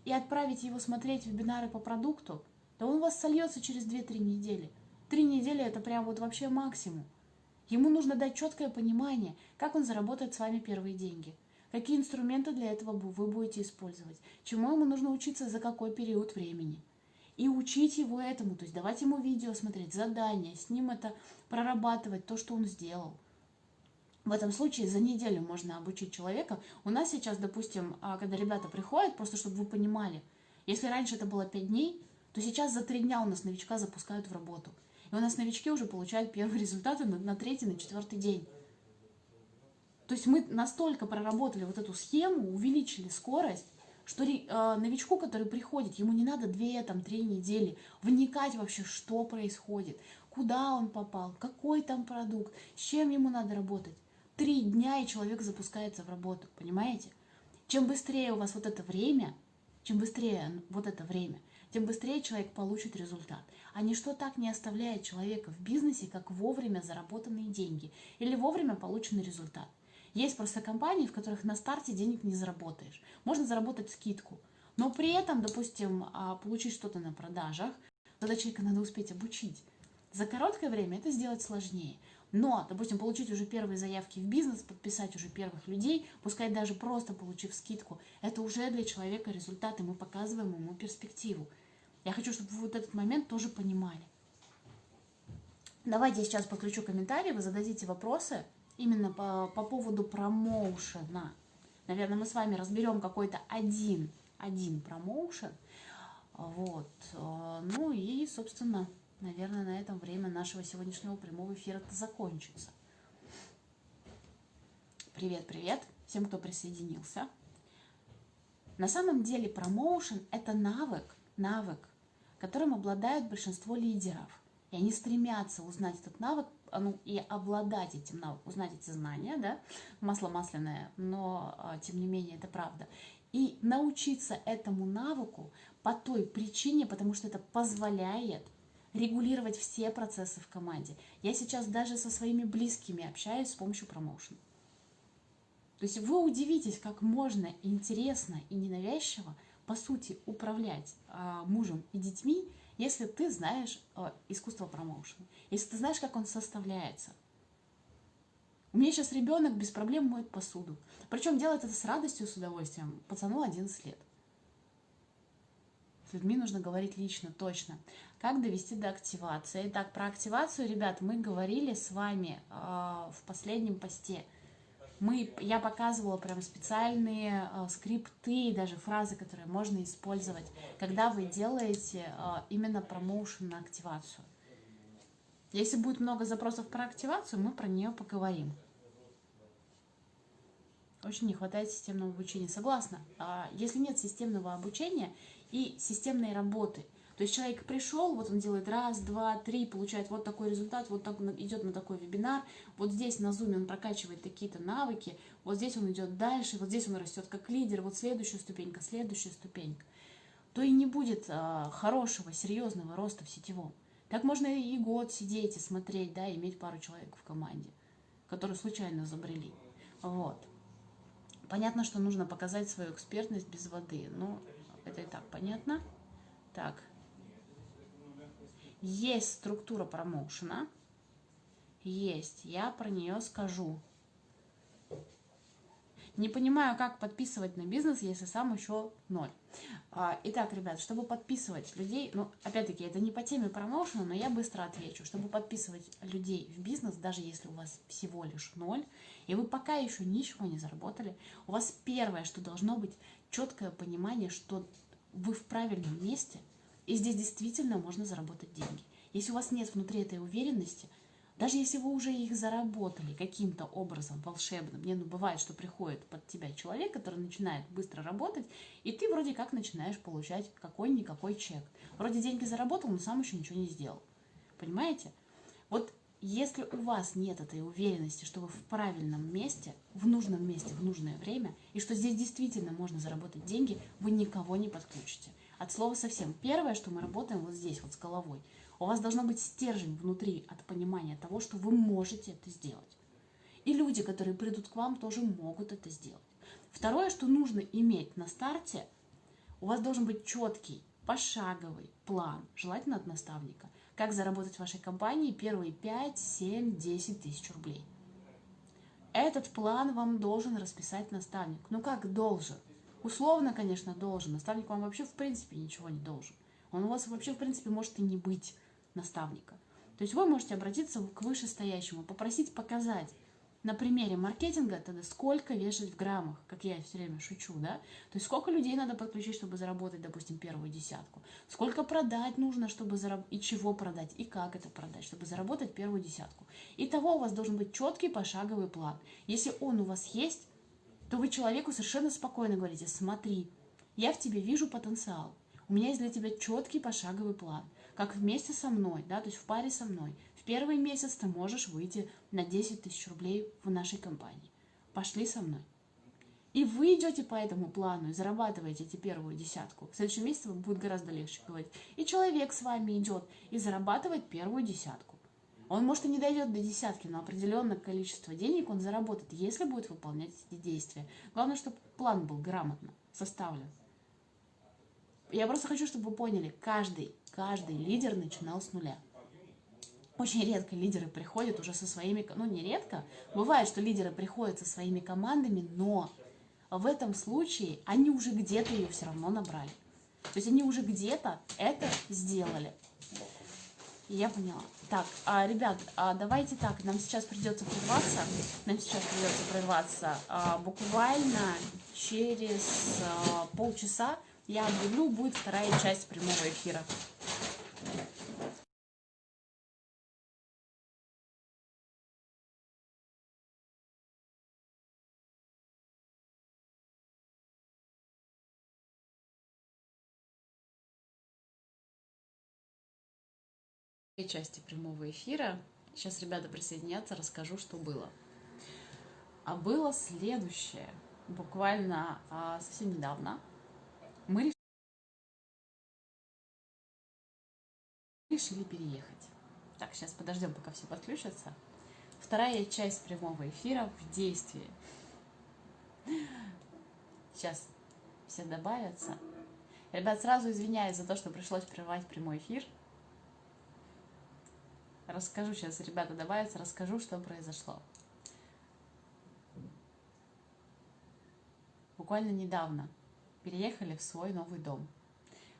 и отправить его смотреть вебинары по продукту, да он у вас сольется через 2-3 недели. Три недели это прям вот вообще максимум. Ему нужно дать четкое понимание, как он заработает с вами первые деньги, какие инструменты для этого вы будете использовать, чему ему нужно учиться за какой период времени. И учить его этому, то есть давать ему видео смотреть, задания, с ним это прорабатывать, то, что он сделал. В этом случае за неделю можно обучить человека. У нас сейчас, допустим, а, когда ребята приходят, просто чтобы вы понимали, если раньше это было 5 дней, то сейчас за 3 дня у нас новичка запускают в работу. И у нас новички уже получают первые результаты на, на третий, на четвертый день. То есть мы настолько проработали вот эту схему, увеличили скорость, что э, новичку, который приходит, ему не надо две, там, три недели вникать вообще, что происходит, куда он попал, какой там продукт, с чем ему надо работать. Три дня, и человек запускается в работу, понимаете? Чем быстрее у вас вот это время, чем быстрее вот это время, тем быстрее человек получит результат. А ничто так не оставляет человека в бизнесе, как вовремя заработанные деньги или вовремя полученный результат. Есть просто компании, в которых на старте денег не заработаешь. Можно заработать скидку, но при этом, допустим, а, получить что-то на продажах, тогда человека надо успеть обучить. За короткое время это сделать сложнее. Но, допустим, получить уже первые заявки в бизнес, подписать уже первых людей, пускай даже просто получив скидку, это уже для человека результат, и мы показываем ему перспективу. Я хочу, чтобы вы вот этот момент тоже понимали. Давайте я сейчас подключу комментарии, вы зададите вопросы именно по, по поводу промоушена. Наверное, мы с вами разберем какой-то один, один промоушен. Вот. Ну и, собственно, наверное, на этом время нашего сегодняшнего прямого эфира закончится. Привет, привет всем, кто присоединился. На самом деле промоушен – это навык, навык, которым обладают большинство лидеров. И они стремятся узнать этот навык, а, ну, и обладать этим навыком, узнать эти знания, да, масло масляное, но а, тем не менее это правда. И научиться этому навыку по той причине, потому что это позволяет регулировать все процессы в команде. Я сейчас даже со своими близкими общаюсь с помощью промоушена. То есть вы удивитесь, как можно интересно и ненавязчиво по сути, управлять а, мужем и детьми, если ты знаешь а, искусство промоушена, если ты знаешь, как он составляется. У меня сейчас ребенок без проблем моет посуду. Причем делает это с радостью, с удовольствием. Пацану 11 лет. С людьми нужно говорить лично, точно. Как довести до активации? Итак, про активацию, ребят, мы говорили с вами э, в последнем посте. Мы, я показывала прям специальные э, скрипты даже фразы, которые можно использовать, когда вы делаете э, именно промоушен на активацию. Если будет много запросов про активацию, мы про нее поговорим. Очень не хватает системного обучения. Согласна. Если нет системного обучения и системной работы, то есть человек пришел, вот он делает раз, два, три, получает вот такой результат, вот так идет на такой вебинар, вот здесь на Zoom он прокачивает такие-то навыки, вот здесь он идет дальше, вот здесь он растет как лидер, вот следующая ступенька, следующая ступенька, то и не будет а, хорошего, серьезного роста в сетевом. Так можно и год сидеть и смотреть, да, иметь пару человек в команде, которые случайно забрели. Вот. Понятно, что нужно показать свою экспертность без воды. Ну, это и так понятно. Так. Есть структура промоушена. Есть. Я про нее скажу. Не понимаю, как подписывать на бизнес, если сам еще ноль. А, итак, ребят, чтобы подписывать людей, ну, опять-таки, это не по теме промоушена, но я быстро отвечу. Чтобы подписывать людей в бизнес, даже если у вас всего лишь ноль, и вы пока еще ничего не заработали, у вас первое, что должно быть, четкое понимание, что вы в правильном месте, и здесь действительно можно заработать деньги. Если у вас нет внутри этой уверенности – даже если вы уже их заработали каким-то образом волшебным, не, ну бывает, что приходит под тебя человек, который начинает быстро работать, и ты вроде как начинаешь получать какой-никакой чек. Вроде деньги заработал, но сам еще ничего не сделал. Понимаете? Вот если у вас нет этой уверенности, что вы в правильном месте, в нужном месте, в нужное время, и что здесь действительно можно заработать деньги, вы никого не подключите. От слова совсем. Первое, что мы работаем вот здесь, вот с головой – у вас должно быть стержень внутри от понимания того, что вы можете это сделать. И люди, которые придут к вам, тоже могут это сделать. Второе, что нужно иметь на старте, у вас должен быть четкий, пошаговый план, желательно от наставника, как заработать в вашей компании первые 5, 7, 10 тысяч рублей. Этот план вам должен расписать наставник. Ну как должен? Условно, конечно, должен. Наставник вам вообще в принципе ничего не должен. Он у вас вообще в принципе может и не быть наставника. То есть вы можете обратиться к вышестоящему, попросить показать на примере маркетинга тогда сколько вешать в граммах, как я все время шучу, да? То есть сколько людей надо подключить, чтобы заработать, допустим, первую десятку. Сколько продать нужно, чтобы заработать, и чего продать, и как это продать, чтобы заработать первую десятку. Итого у вас должен быть четкий пошаговый план. Если он у вас есть, то вы человеку совершенно спокойно говорите, смотри, я в тебе вижу потенциал, у меня есть для тебя четкий пошаговый план – как вместе со мной, да, то есть в паре со мной. В первый месяц ты можешь выйти на 10 тысяч рублей в нашей компании. Пошли со мной. И вы идете по этому плану и зарабатываете эти первую десятку. В следующем месяце вам будет гораздо легче говорить. И человек с вами идет и зарабатывает первую десятку. Он, может, и не дойдет до десятки, но определенное количество денег он заработает, если будет выполнять эти действия. Главное, чтобы план был грамотно составлен. Я просто хочу, чтобы вы поняли, каждый Каждый лидер начинал с нуля. Очень редко лидеры приходят уже со своими, ну не редко, бывает, что лидеры приходят со своими командами, но в этом случае они уже где-то ее все равно набрали. То есть они уже где-то это сделали. Я поняла. Так, а, ребят, а, давайте так, нам сейчас придется прерваться. Нам сейчас придется прерваться а, буквально через а, полчаса я объявлю, будет вторая часть прямого эфира. Части прямого эфира. Сейчас ребята присоединятся, расскажу, что было. А было следующее. Буквально а, совсем недавно мы решили переехать. Так, сейчас подождем, пока все подключатся. Вторая часть прямого эфира в действии. Сейчас все добавятся. Ребят, сразу извиняюсь за то, что пришлось прервать прямой эфир. Расскажу сейчас, ребята добавятся, расскажу, что произошло. Буквально недавно переехали в свой новый дом.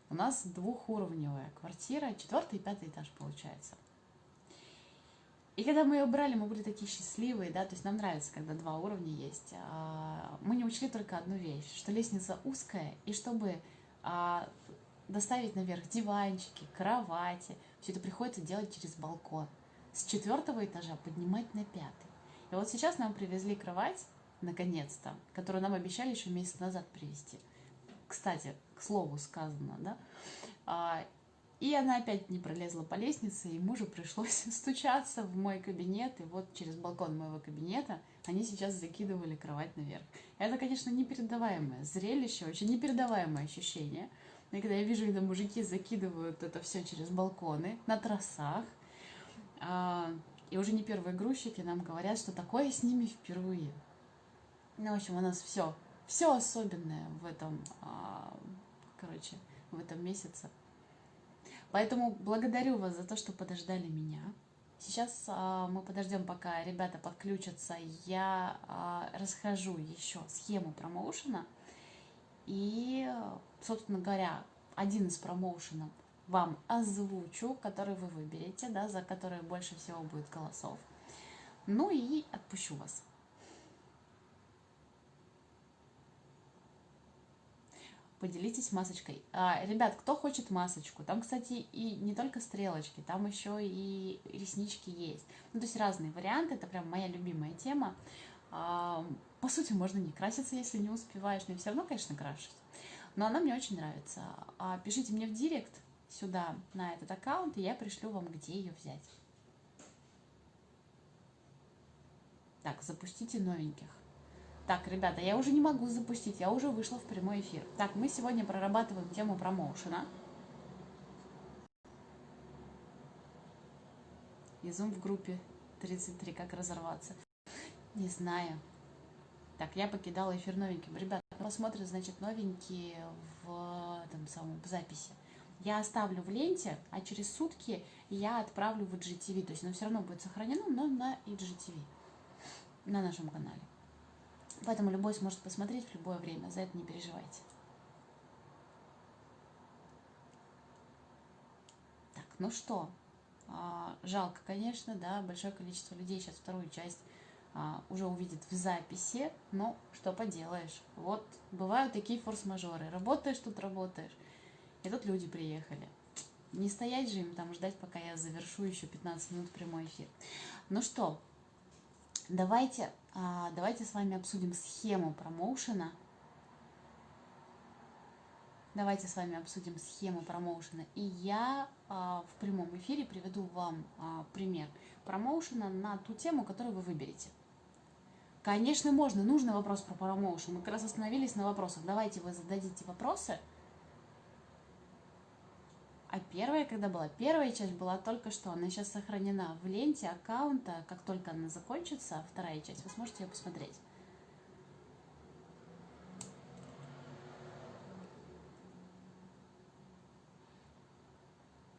У нас двухуровневая квартира, четвертый и пятый этаж получается. И когда мы ее брали, мы были такие счастливые, да, то есть нам нравится, когда два уровня есть. А, мы не учли только одну вещь, что лестница узкая, и чтобы а, доставить наверх диванчики, кровати, все это приходится делать через балкон. С четвертого этажа поднимать на пятый. И вот сейчас нам привезли кровать, наконец-то, которую нам обещали еще месяц назад привезти. Кстати, к слову сказано, да. А, и она опять не пролезла по лестнице, и мужу пришлось стучаться в мой кабинет, и вот через балкон моего кабинета они сейчас закидывали кровать наверх. Это, конечно, непередаваемое зрелище, очень непередаваемое ощущение. И когда я вижу, когда мужики закидывают это все через балконы, на тросах, а, и уже не первые грузчики нам говорят, что такое с ними впервые. Ну, в общем, у нас все, все особенное в этом, а, короче, в этом месяце. Поэтому благодарю вас за то, что подождали меня. Сейчас а, мы подождем, пока ребята подключатся. Я а, расхожу еще схему промоушена. И, собственно говоря, один из промоушенов вам озвучу, который вы выберете, да, за который больше всего будет голосов. Ну и отпущу вас. поделитесь масочкой. А, ребят, кто хочет масочку? Там, кстати, и не только стрелочки, там еще и реснички есть. Ну, то есть разные варианты, это прям моя любимая тема. По сути, можно не краситься, если не успеваешь, но я все равно, конечно, крашусь. Но она мне очень нравится. А, пишите мне в директ сюда, на этот аккаунт, и я пришлю вам, где ее взять. Так, запустите новеньких. Так, ребята, я уже не могу запустить, я уже вышла в прямой эфир. Так, мы сегодня прорабатываем тему промоушена. Изум в группе 33, как разорваться. Не знаю. Так, я покидала эфир новеньким. Ребята, посмотрят, значит, новенькие в, этом самом, в записи. Я оставлю в ленте, а через сутки я отправлю в IGTV. То есть оно все равно будет сохранено, но на IGTV, на нашем канале. Поэтому любой сможет посмотреть в любое время, за это не переживайте. Так, ну что, а, жалко, конечно, да, большое количество людей сейчас вторую часть уже увидит в записи, но что поделаешь. Вот бывают такие форс-мажоры. Работаешь тут, работаешь. И тут люди приехали. Не стоять же им там ждать, пока я завершу еще 15 минут прямой эфир. Ну что, Давайте, а, давайте с вами обсудим схему промоушена. Давайте с вами обсудим схему промоушена. И я а, в прямом эфире приведу вам а, пример промоушена на ту тему, которую вы выберете. Конечно, можно. Нужный вопрос про промоушен. Мы как раз остановились на вопросах. Давайте вы зададите вопросы – а первая, когда была? Первая часть была только что. Она сейчас сохранена в ленте аккаунта. Как только она закончится, вторая часть, вы сможете ее посмотреть.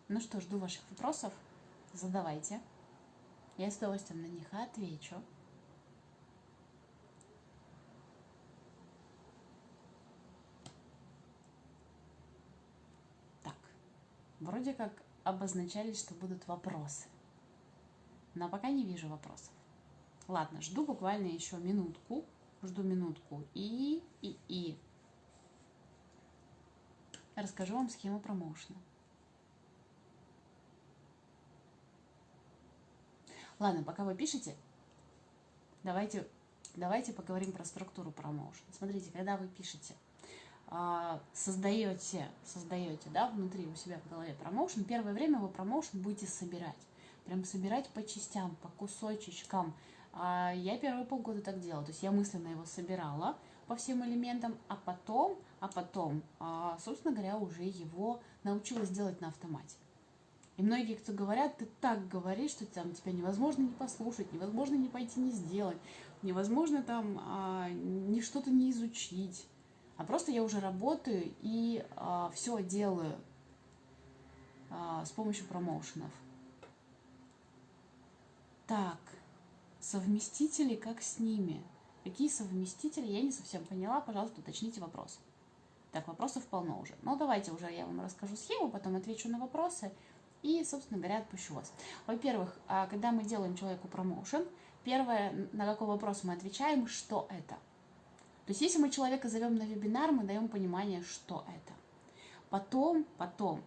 Ну что, жду ваших вопросов. Задавайте. Я с удовольствием на них отвечу. Вроде как обозначались, что будут вопросы. Но пока не вижу вопросов. Ладно, жду буквально еще минутку. Жду минутку. И, и, и. Расскажу вам схему промоушена. Ладно, пока вы пишете, давайте, давайте поговорим про структуру промоушена. Смотрите, когда вы пишете – создаете, создаете, да, внутри у себя в голове промоушен, первое время вы промоушен будете собирать. Прям собирать по частям, по кусочечкам. А, я первые полгода так делала, то есть я мысленно его собирала по всем элементам, а потом, а потом, а, собственно говоря, уже его научилась делать на автомате. И многие, кто говорят, ты так говоришь, что там тебя невозможно не послушать, невозможно не пойти не сделать, невозможно там а, ни что-то не изучить а просто я уже работаю и а, все делаю а, с помощью промоушенов. Так, совместители, как с ними? Какие совместители? Я не совсем поняла, пожалуйста, уточните вопрос. Так, вопросов полно уже. Но давайте уже я вам расскажу схему, потом отвечу на вопросы и, собственно говоря, отпущу вас. Во-первых, а, когда мы делаем человеку промоушен, первое, на какой вопрос мы отвечаем, что это. То есть если мы человека зовем на вебинар, мы даем понимание, что это. Потом, потом,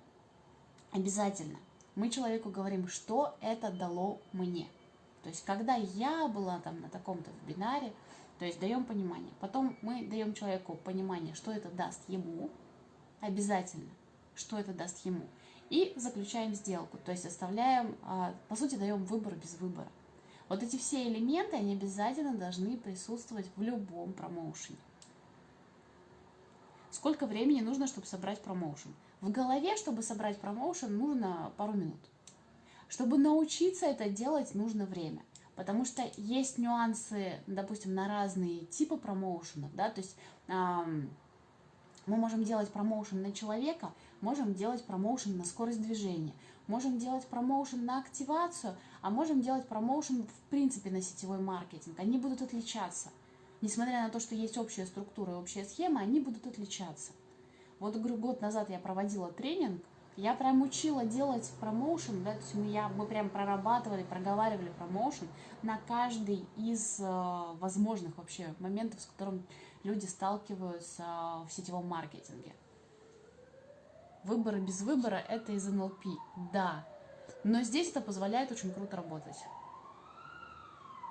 обязательно мы человеку говорим, что это дало мне. То есть когда я была там на таком-то вебинаре, то есть даем понимание. Потом мы даем человеку понимание, что это даст ему, обязательно, что это даст ему. И заключаем сделку, то есть оставляем, а, по сути, даем выбор без выбора. Вот эти все элементы, они обязательно должны присутствовать в любом промоушене. Сколько времени нужно, чтобы собрать промоушен? В голове, чтобы собрать промоушен, нужно пару минут. Чтобы научиться это делать, нужно время. Потому что есть нюансы, допустим, на разные типы промоушенов, да, то есть эм, мы можем делать промоушен на человека, можем делать промоушен на скорость движения, можем делать промоушен на активацию, а можем делать промоушен в принципе на сетевой маркетинг. Они будут отличаться. Несмотря на то, что есть общая структура и общая схема, они будут отличаться. Вот, говорю, год назад я проводила тренинг, я прям учила делать промоушен, да, то есть мы, я, мы прям прорабатывали, проговаривали промоушен на каждый из э, возможных вообще моментов, с которым люди сталкиваются в сетевом маркетинге. Выборы без выбора – это из НЛП, да. Но здесь это позволяет очень круто работать.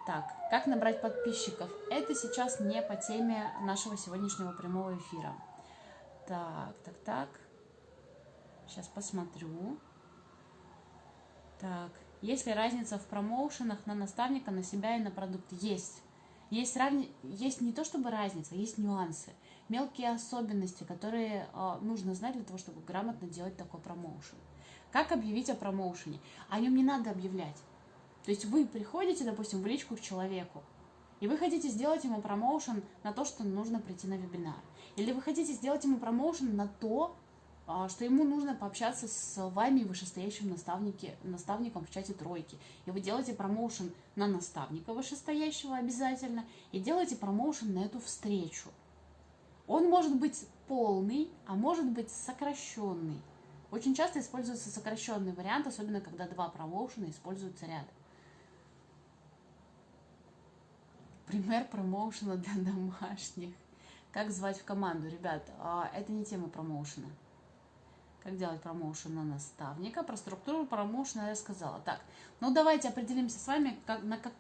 Так, как набрать подписчиков? Это сейчас не по теме нашего сегодняшнего прямого эфира. Так, так, так. Сейчас посмотрю. Так, есть ли разница в промоушенах на наставника, на себя и на продукт? Есть. Есть, разни... есть не то чтобы разница, есть нюансы, мелкие особенности, которые э, нужно знать для того, чтобы грамотно делать такой промоушен. Как объявить о промоушене? О нем не надо объявлять. То есть вы приходите, допустим, в личку к человеку, и вы хотите сделать ему промоушен на то, что нужно прийти на вебинар. Или вы хотите сделать ему промоушен на то, а, что ему нужно пообщаться с вами, вышестоящим наставником в чате тройки. И вы делаете промоушен на наставника вышестоящего обязательно, и делаете промоушен на эту встречу. Он может быть полный, а может быть сокращенный. Очень часто используется сокращенный вариант, особенно когда два промоушена используются рядом. Пример промоушена для домашних. Как звать в команду? Ребят, а, это не тема промоушена как делать промоушен на наставника. Про структуру промоушена я сказала. Так, ну давайте определимся с вами, как, на как,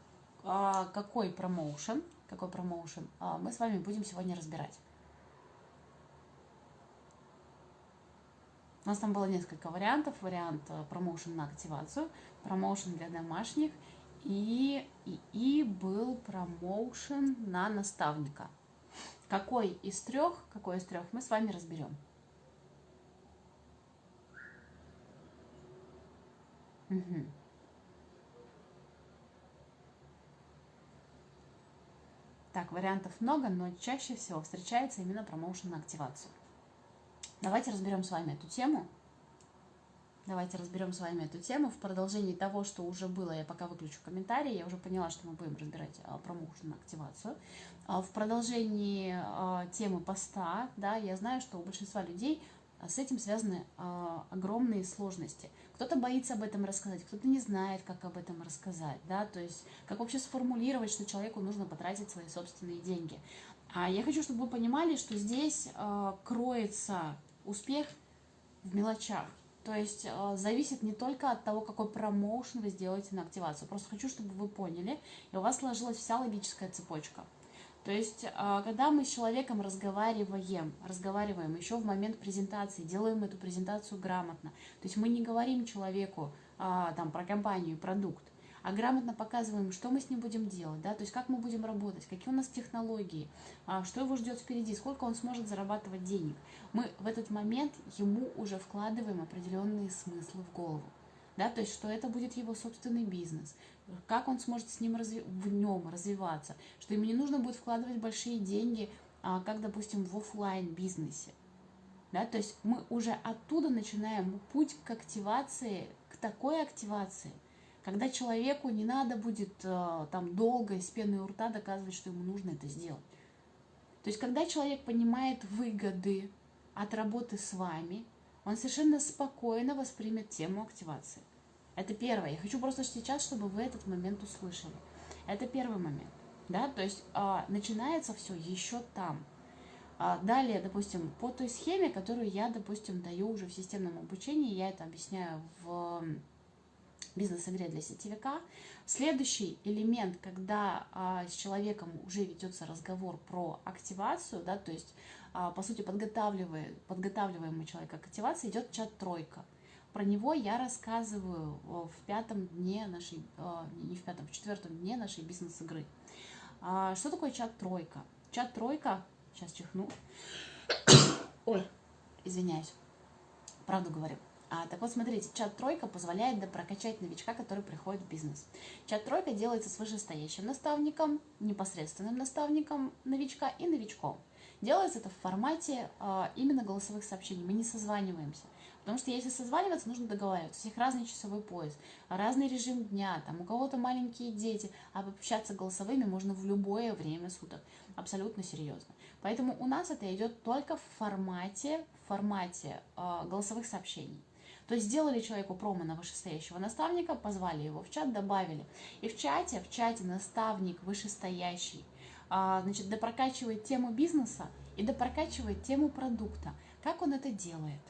а, какой промоушен, какой промоушен а, мы с вами будем сегодня разбирать. У нас там было несколько вариантов. Вариант а, промоушен на активацию, промоушен для домашних и, и, и был промоушен на наставника. Какой из трех, какой из трех мы с вами разберем. Угу. Так, вариантов много, но чаще всего встречается именно промоушен на активацию. Давайте разберем с вами эту тему. Давайте разберем с вами эту тему. В продолжении того, что уже было, я пока выключу комментарии, я уже поняла, что мы будем разбирать а, промоушен на активацию. А, в продолжении а, темы поста, да, я знаю, что у большинства людей а с этим связаны а, огромные сложности. Кто-то боится об этом рассказать, кто-то не знает, как об этом рассказать, да, то есть как вообще сформулировать, что человеку нужно потратить свои собственные деньги. А я хочу, чтобы вы понимали, что здесь а, кроется успех в мелочах. То есть э, зависит не только от того, какой промоушен вы сделаете на активацию. Просто хочу, чтобы вы поняли, и у вас сложилась вся логическая цепочка. То есть, а, когда мы с человеком разговариваем, разговариваем еще в момент презентации, делаем эту презентацию грамотно, то есть мы не говорим человеку а, там, про компанию, продукт, а грамотно показываем, что мы с ним будем делать, да, то есть как мы будем работать, какие у нас технологии, а, что его ждет впереди, сколько он сможет зарабатывать денег. Мы в этот момент ему уже вкладываем определенные смыслы в голову да, то есть что это будет его собственный бизнес, как он сможет с ним разви- в нем развиваться, что ему не нужно будет вкладывать большие деньги, а, как, допустим, в офлайн бизнесе. Да, то есть мы уже оттуда начинаем путь к активации, к такой активации, когда человеку не надо будет э, там долго из пены у рта доказывать, что ему нужно это сделать. То есть когда человек понимает выгоды от работы с вами, он совершенно спокойно воспримет тему активации. Это первое. Я хочу просто сейчас, чтобы вы этот момент услышали. Это первый момент. Да, то есть а, начинается все еще там. А, далее, допустим, по той схеме, которую я, допустим, даю уже в системном обучении, я это объясняю в бизнес-игре для сетевика. Следующий элемент, когда а, с человеком уже ведется разговор про активацию, да, то есть, а, по сути, подготавливая, подготавливаемый человек к активации, идет чат-тройка. Про него я рассказываю в пятом дне нашей, а, не в пятом, в четвертом дне нашей бизнес-игры. А, что такое чат-тройка? Чат-тройка, сейчас чихну. Ой, извиняюсь, правду говорю. А, так вот, смотрите, чат-тройка позволяет прокачать новичка, который приходит в бизнес. Чат-тройка делается с вышестоящим наставником, непосредственным наставником новичка и новичком. Делается это в формате а, именно голосовых сообщений. Мы не созваниваемся. Потому что если созваниваться, нужно договариваться. У всех разный часовой пояс, разный режим дня, там у кого-то маленькие дети, а общаться голосовыми можно в любое время суток. Абсолютно серьезно. Поэтому у нас это идет только в формате, в формате э, голосовых сообщений. То есть сделали человеку промо на вышестоящего наставника, позвали его в чат, добавили. И в чате, в чате наставник вышестоящий, а, значит, допрокачивает тему бизнеса и допрокачивает тему продукта. Как он это делает?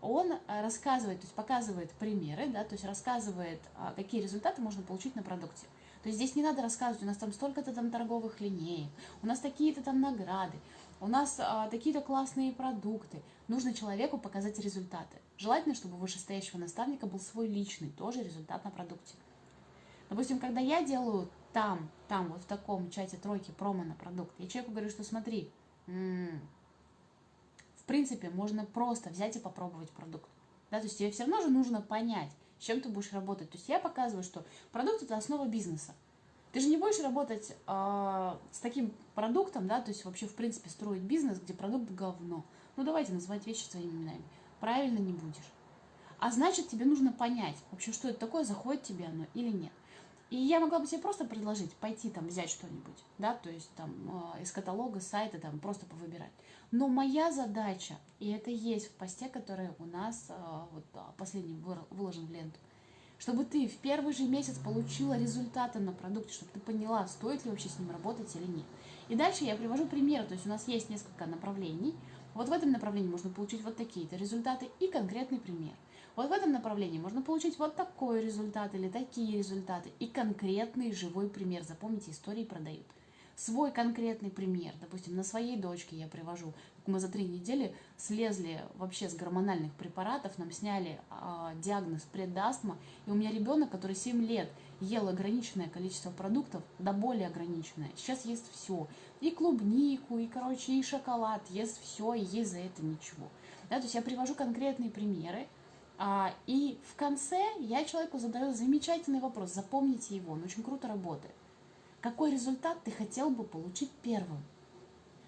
Он а, рассказывает, то есть показывает примеры, да, то есть рассказывает, а, какие результаты можно получить на продукте. То есть здесь не надо рассказывать, у нас там столько-то там торговых линеек, у нас такие-то там награды, у нас а, такие-то классные продукты. Нужно человеку показать результаты. Желательно, чтобы у вышестоящего наставника был свой личный тоже результат на продукте. Допустим, когда я делаю там, там, вот в таком чате тройки промо на продукт, я человеку говорю, что смотри, в принципе, можно просто взять и попробовать продукт. Да, то есть тебе все равно же нужно понять, с чем ты будешь работать. То есть я показываю, что продукт это основа бизнеса. Ты же не будешь работать э, с таким продуктом, да, то есть вообще в принципе строить бизнес, где продукт говно. Ну давайте называть вещи своими именами правильно не будешь. А значит, тебе нужно понять, вообще, что это такое, заходит тебе оно или нет. И я могла бы тебе просто предложить пойти там взять что-нибудь, да, то есть там э, из каталога, сайта там просто повыбирать. Но моя задача, и это есть в посте, который у нас э, вот а, последний выложен в ленту, чтобы ты в первый же месяц получила результаты на продукте, чтобы ты поняла, стоит ли вообще с ним работать или нет. И дальше я привожу примеры, то есть у нас есть несколько направлений, вот в этом направлении можно получить вот такие-то результаты и конкретный пример. Вот в этом направлении можно получить вот такой результат или такие результаты и конкретный живой пример. Запомните, истории продают. Свой конкретный пример, допустим, на своей дочке я привожу, мы за три недели слезли вообще с гормональных препаратов, нам сняли э, диагноз предастма, и у меня ребенок, который 7 лет ел ограниченное количество продуктов, да более ограниченное, сейчас ест все, и клубнику, и, короче, и шоколад, ест все, и есть за это ничего. Да, то есть я привожу конкретные примеры, а, и в конце я человеку задаю замечательный вопрос, запомните его, он очень круто работает. Какой результат ты хотел бы получить первым?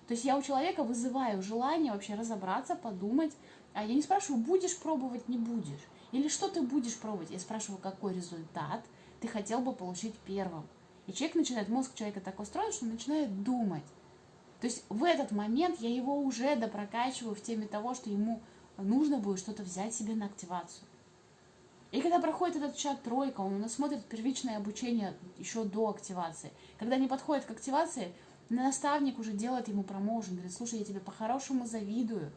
То есть я у человека вызываю желание вообще разобраться, подумать. А я не спрашиваю, будешь пробовать, не будешь. Или что ты будешь пробовать. Я спрашиваю, какой результат ты хотел бы получить первым. И человек начинает, мозг человека так устроен, что начинает думать. То есть в этот момент я его уже допрокачиваю в теме того, что ему нужно будет что-то взять себе на активацию. И когда проходит этот чат тройка, он у нас смотрит первичное обучение еще до активации. Когда не подходит к активации, наставник уже делает ему промоушен, говорит, слушай, я тебе по-хорошему завидую,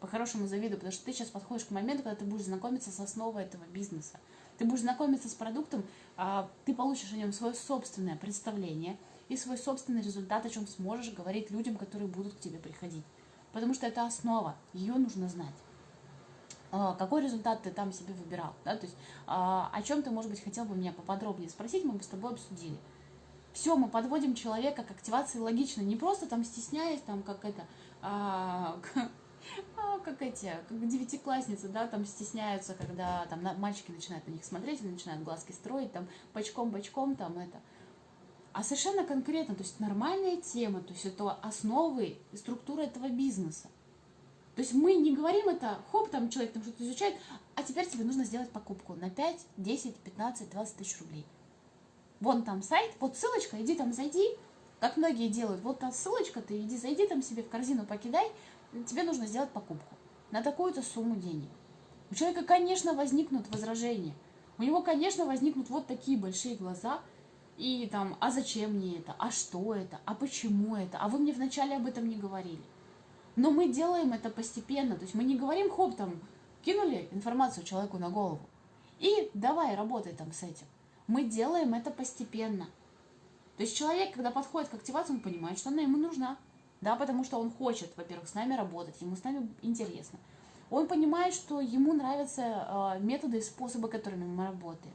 по-хорошему завидую, потому что ты сейчас подходишь к моменту, когда ты будешь знакомиться с основой этого бизнеса. Ты будешь знакомиться с продуктом, а, ты получишь о нем свое собственное представление и свой собственный результат, о чем сможешь говорить людям, которые будут к тебе приходить. Потому что это основа, ее нужно знать. А, какой результат ты там себе выбирал, да, то есть а, о чем ты, может быть, хотел бы меня поподробнее спросить, мы бы с тобой обсудили. Все, мы подводим человека к активации логично, не просто там стесняясь, там как это, как эти, как девятиклассницы, да, там стесняются, когда там на, мальчики начинают на них смотреть, или начинают глазки строить, там бочком-бочком, там это. А совершенно конкретно, то есть нормальная тема, то есть это основы структура этого бизнеса. То есть мы не говорим это, хоп, там человек там что-то изучает, а теперь тебе нужно сделать покупку на 5, 10, 15, 20 тысяч рублей вон там сайт, вот ссылочка, иди там зайди, как многие делают, вот там ссылочка, ты иди зайди там себе в корзину покидай, тебе нужно сделать покупку. на такую-то сумму денег. У человека, конечно, возникнут возражения. У него, конечно, возникнут вот такие большие глаза. И там, а зачем мне это? А что это? А почему это? А вы мне вначале об этом не говорили. Но мы делаем это постепенно. То есть мы не говорим, хоп, там, кинули информацию человеку на голову. И давай, работай там с этим. Мы делаем это постепенно. То есть человек, когда подходит к активации, он понимает, что она ему нужна. Да, потому что он хочет, во-первых, с нами работать, ему с нами интересно. Он понимает, что ему нравятся э, методы и способы, которыми мы работаем.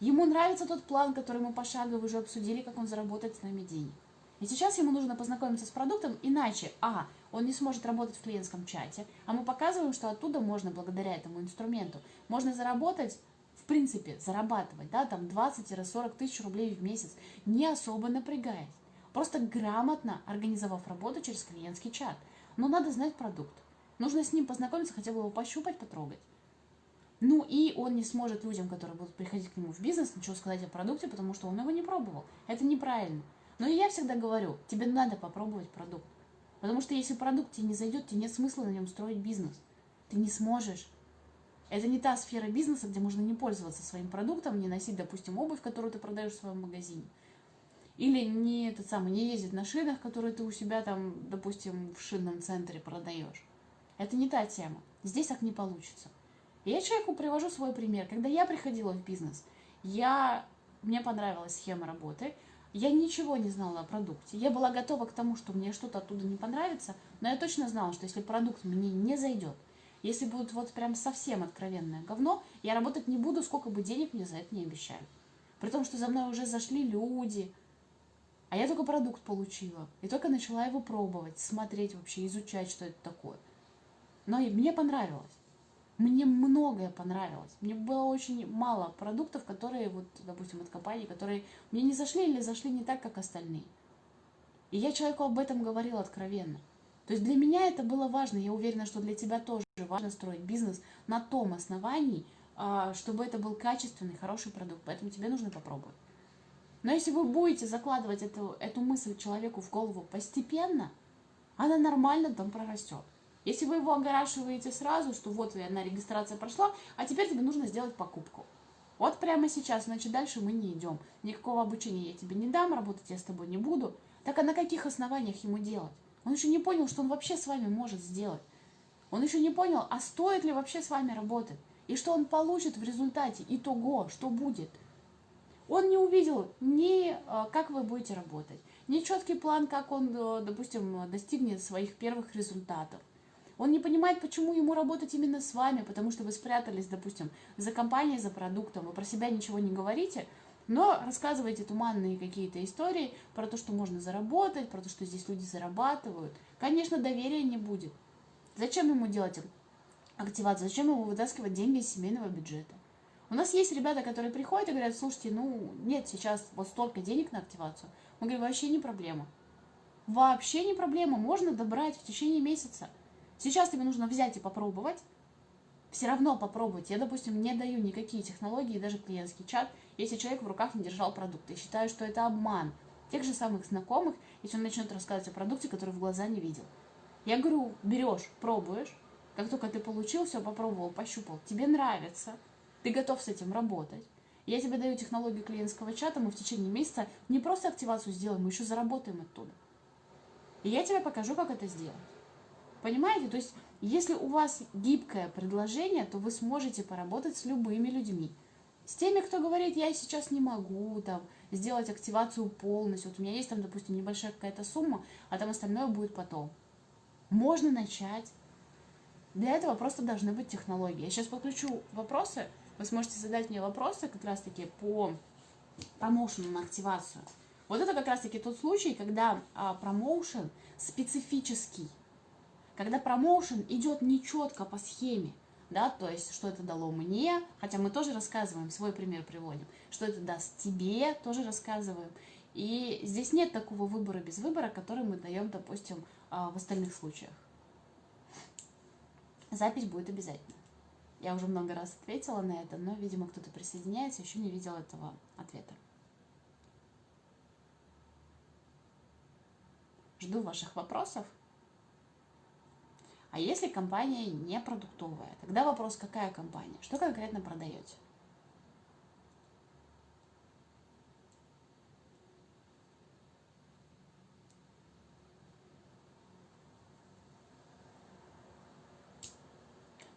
Ему нравится тот план, который мы пошагово уже обсудили, как он заработает с нами денег. И сейчас ему нужно познакомиться с продуктом, иначе, а, он не сможет работать в клиентском чате, а мы показываем, что оттуда можно, благодаря этому инструменту, можно заработать, в принципе, зарабатывать, да, там 20-40 тысяч рублей в месяц, не особо напрягаясь. Просто грамотно организовав работу через клиентский чат. Но надо знать продукт. Нужно с ним познакомиться, хотя бы его пощупать, потрогать. Ну и он не сможет людям, которые будут приходить к нему в бизнес, ничего сказать о продукте, потому что он его не пробовал. Это неправильно. Но я всегда говорю, тебе надо попробовать продукт. Потому что если продукт тебе не зайдет, тебе нет смысла на нем строить бизнес. Ты не сможешь. Это не та сфера бизнеса, где можно не пользоваться своим продуктом, не носить, допустим, обувь, которую ты продаешь в своем магазине. Или не, этот самый, не ездить на шинах, которые ты у себя там, допустим, в шинном центре продаешь. Это не та тема. Здесь так не получится. Я человеку привожу свой пример. Когда я приходила в бизнес, я, мне понравилась схема работы, я ничего не знала о продукте. Я была готова к тому, что мне что-то оттуда не понравится, но я точно знала, что если продукт мне не зайдет, если будет вот прям совсем откровенное говно, я работать не буду, сколько бы денег мне за это не обещали. При том, что за мной уже зашли люди, а я только продукт получила. И только начала его пробовать, смотреть вообще, изучать, что это такое. Но мне понравилось. Мне многое понравилось. Мне было очень мало продуктов, которые, вот, допустим, от компании, которые мне не зашли или зашли не так, как остальные. И я человеку об этом говорила откровенно. То есть для меня это было важно. Я уверена, что для тебя тоже важно строить бизнес на том основании, а, чтобы это был качественный, хороший продукт. Поэтому тебе нужно попробовать. Но если вы будете закладывать эту, эту мысль человеку в голову постепенно, она нормально там прорастет. Если вы его огорашиваете сразу, что вот одна регистрация прошла, а теперь тебе нужно сделать покупку. Вот прямо сейчас, значит, дальше мы не идем. Никакого обучения я тебе не дам, работать я с тобой не буду. Так а на каких основаниях ему делать? Он еще не понял, что он вообще с вами может сделать. Он еще не понял, а стоит ли вообще с вами работать. И что он получит в результате, итого, что будет. Он не увидел ни а, как вы будете работать, ни четкий план, как он, э, допустим, достигнет своих первых результатов. Он не понимает, почему ему работать именно с вами, потому что вы спрятались, допустим, за компанией, за продуктом, вы про себя ничего не говорите, но рассказываете туманные какие-то истории про то, что можно заработать, про то, что здесь люди зарабатывают. Конечно, доверия не будет. Зачем ему делать активацию? Зачем ему вытаскивать деньги из семейного бюджета? У нас есть ребята, которые приходят и говорят, слушайте, ну нет сейчас вот столько денег на активацию. Мы говорим, вообще не проблема. Вообще не проблема, можно добрать в течение месяца. Сейчас тебе нужно взять и попробовать, все равно попробовать. Я, допустим, не даю никакие технологии, даже клиентский чат, если человек в руках не держал продукт. Я считаю, что это обман тех же самых знакомых, если он начнет рассказывать о продукте, который в глаза не видел. Я говорю, берешь, пробуешь, как только ты получил, все, попробовал, пощупал, тебе нравится, ты готов с этим работать. Я тебе даю технологию клиентского чата, мы в течение месяца не просто активацию сделаем, мы еще заработаем оттуда. И я тебе покажу, как это сделать. Понимаете? То есть, если у вас гибкое предложение, то вы сможете поработать с любыми людьми. С теми, кто говорит, я сейчас не могу там, сделать активацию полностью. Вот у меня есть там, допустим, небольшая какая-то сумма, а там остальное будет потом. Можно начать. Для этого просто должны быть технологии. Я сейчас подключу вопросы. Вы сможете задать мне вопросы как раз-таки по промоушену на активацию. Вот это как раз-таки тот случай, когда а, промоушен специфический когда промоушен идет нечетко по схеме, да, то есть, что это дало мне, хотя мы тоже рассказываем, свой пример приводим, что это даст тебе, тоже рассказываем. И здесь нет такого выбора без выбора, который мы даем, допустим, а, в остальных случаях. Запись будет обязательно. Я уже много раз ответила на это, но, видимо, кто-то присоединяется, еще не видел этого ответа. Жду ваших вопросов. А если компания не продуктовая, тогда вопрос, какая компания, что конкретно продаете?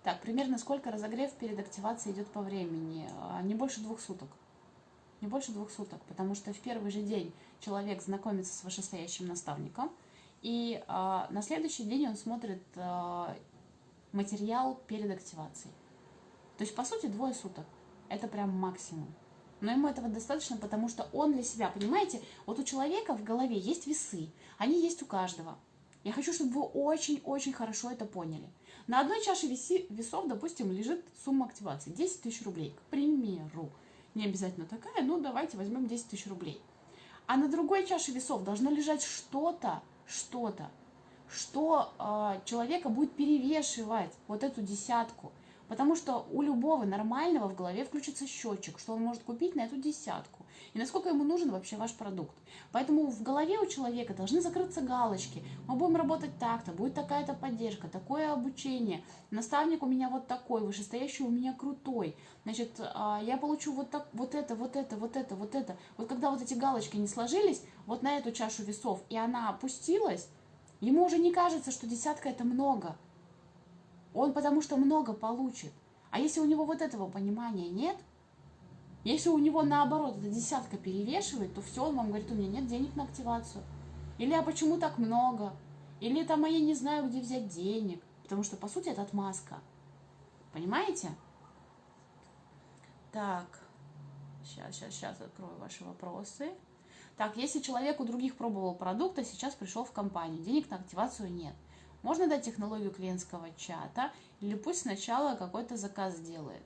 Так, примерно сколько разогрев перед активацией идет по времени? А, не больше двух суток. Не больше двух суток, потому что в первый же день человек знакомится с вышестоящим наставником, и а, на следующий день он смотрит а, материал перед активацией. То есть, по сути, двое суток. Это прям максимум. Но ему этого достаточно, потому что он для себя, понимаете, вот у человека в голове есть весы, они есть у каждого. Я хочу, чтобы вы очень-очень хорошо это поняли. На одной чаше весов, допустим, лежит сумма активации 10 тысяч рублей, к примеру. Не обязательно такая, ну давайте возьмем 10 тысяч рублей. А на другой чаше весов должно лежать что-то, что-то, что э, человека будет перевешивать вот эту десятку. Потому что у любого нормального в голове включится счетчик, что он может купить на эту десятку. И насколько ему нужен вообще ваш продукт. Поэтому в голове у человека должны закрыться галочки. Мы будем работать так-то, будет такая-то поддержка, такое обучение. Наставник у меня вот такой, вышестоящий у меня крутой. Значит, а, я получу вот, так, вот это, вот это, вот это, вот это. Вот когда вот эти галочки не сложились, вот на эту чашу весов, и она опустилась, ему уже не кажется, что десятка это много. Он потому что много получит. А если у него вот этого понимания нет, если у него наоборот эта десятка перевешивает, то все, он вам говорит, у меня нет денег на активацию. Или а почему так много? Или там, а я не знаю, где взять денег. Потому что, по сути, это отмазка. Понимаете? Так, сейчас, сейчас, сейчас открою ваши вопросы. Так, если человек у других пробовал продукт, а сейчас пришел в компанию, денег на активацию нет. Можно дать технологию клиентского чата, или пусть сначала какой-то заказ делает.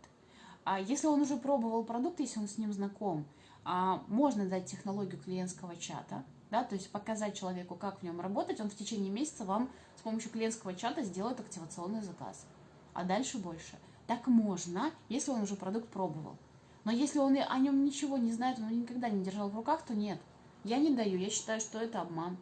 А если он уже пробовал продукт, если он с ним знаком, а, можно дать технологию клиентского чата, да, то есть показать человеку, как в нем работать, он в течение месяца вам с помощью клиентского чата сделает активационный заказ. А дальше больше. Так можно, если он уже продукт пробовал. Но если он о нем ничего не знает, он никогда не держал в руках, то нет. Я не даю, я считаю, что это обман.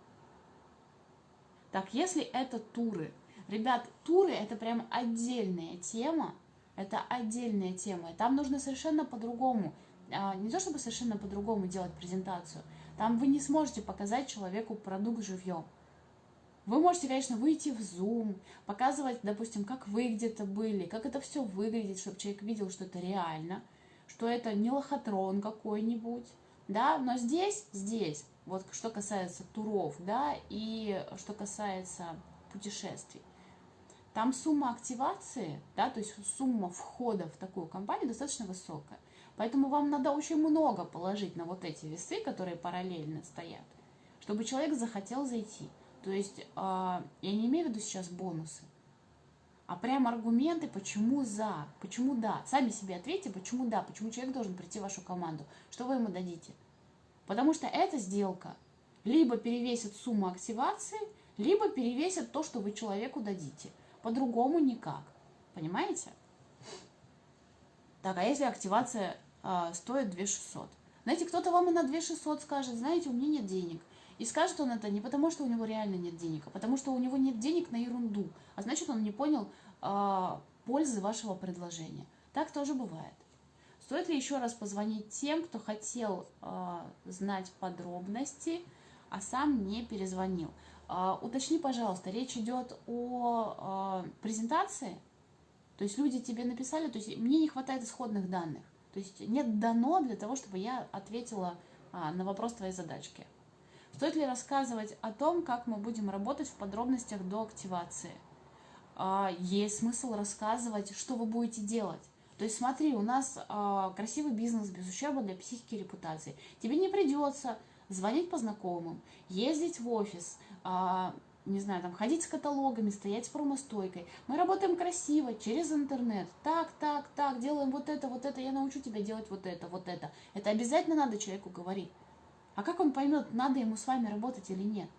Так, если это туры, ребят, туры это прям отдельная тема, это отдельная тема, там нужно совершенно по-другому, а, не то чтобы совершенно по-другому делать презентацию, там вы не сможете показать человеку продукт живьем. Вы можете, конечно, выйти в Zoom, показывать, допустим, как вы где-то были, как это все выглядит, чтобы человек видел, что это реально, что это не лохотрон какой-нибудь, да, но здесь, здесь вот что касается туров, да, и что касается путешествий. Там сумма активации, да, то есть сумма входа в такую компанию достаточно высокая. Поэтому вам надо очень много положить на вот эти весы, которые параллельно стоят, чтобы человек захотел зайти. То есть э, я не имею в виду сейчас бонусы, а прям аргументы, почему за, почему да. Сами себе ответьте, почему да, почему человек должен прийти в вашу команду, что вы ему дадите. Потому что эта сделка либо перевесит сумму активации, либо перевесит то, что вы человеку дадите. По-другому никак. Понимаете? Так, а если активация э, стоит 2600? Знаете, кто-то вам и на 2600 скажет, знаете, у меня нет денег. И скажет он это не потому, что у него реально нет денег, а потому что у него нет денег на ерунду. А значит, он не понял э, пользы вашего предложения. Так тоже бывает. Стоит ли еще раз позвонить тем, кто хотел э, знать подробности, а сам не перезвонил? Э, уточни, пожалуйста, речь идет о э, презентации, то есть люди тебе написали, то есть мне не хватает исходных данных, то есть нет дано для того, чтобы я ответила э, на вопрос твоей задачки. Стоит ли рассказывать о том, как мы будем работать в подробностях до активации? Есть смысл рассказывать, что вы будете делать. То есть смотри, у нас красивый бизнес без ущерба для психики и репутации. Тебе не придется звонить по знакомым, ездить в офис, э, не знаю, там ходить с каталогами, стоять с промостойкой. Мы работаем красиво, через интернет. Так, так, так, делаем вот это, вот это, я научу тебя делать вот это, вот это. Это обязательно надо человеку говорить. А как он поймет, надо ему с вами работать или нет?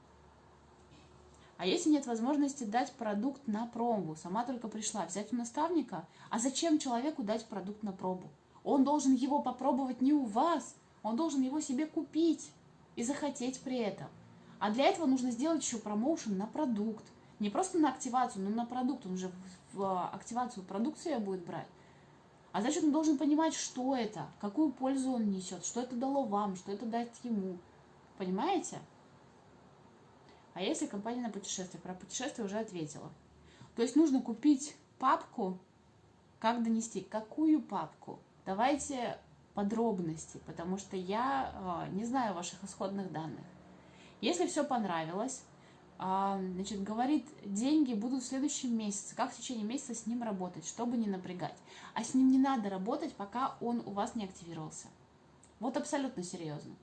А если нет возможности дать продукт на пробу, сама только пришла, взять у наставника, а зачем человеку дать продукт на пробу? Он должен его попробовать не у вас, он должен его себе купить и захотеть при этом. А для этого нужно сделать еще промоушен на продукт, Не просто на активацию, но на продукт. Он же в активацию продукции будет брать. А значит, он должен понимать, что это, какую пользу он несет, что это дало вам, что это дает ему. Понимаете? А если компания на путешествие? Про путешествие уже ответила. То есть нужно купить папку, как донести, какую папку. Давайте подробности, потому что я э, не знаю ваших исходных данных. Если все понравилось, э, значит, говорит, деньги будут в следующем месяце. Как в течение месяца с ним работать, чтобы не напрягать. А с ним не надо работать, пока он у вас не активировался. Вот абсолютно серьезно.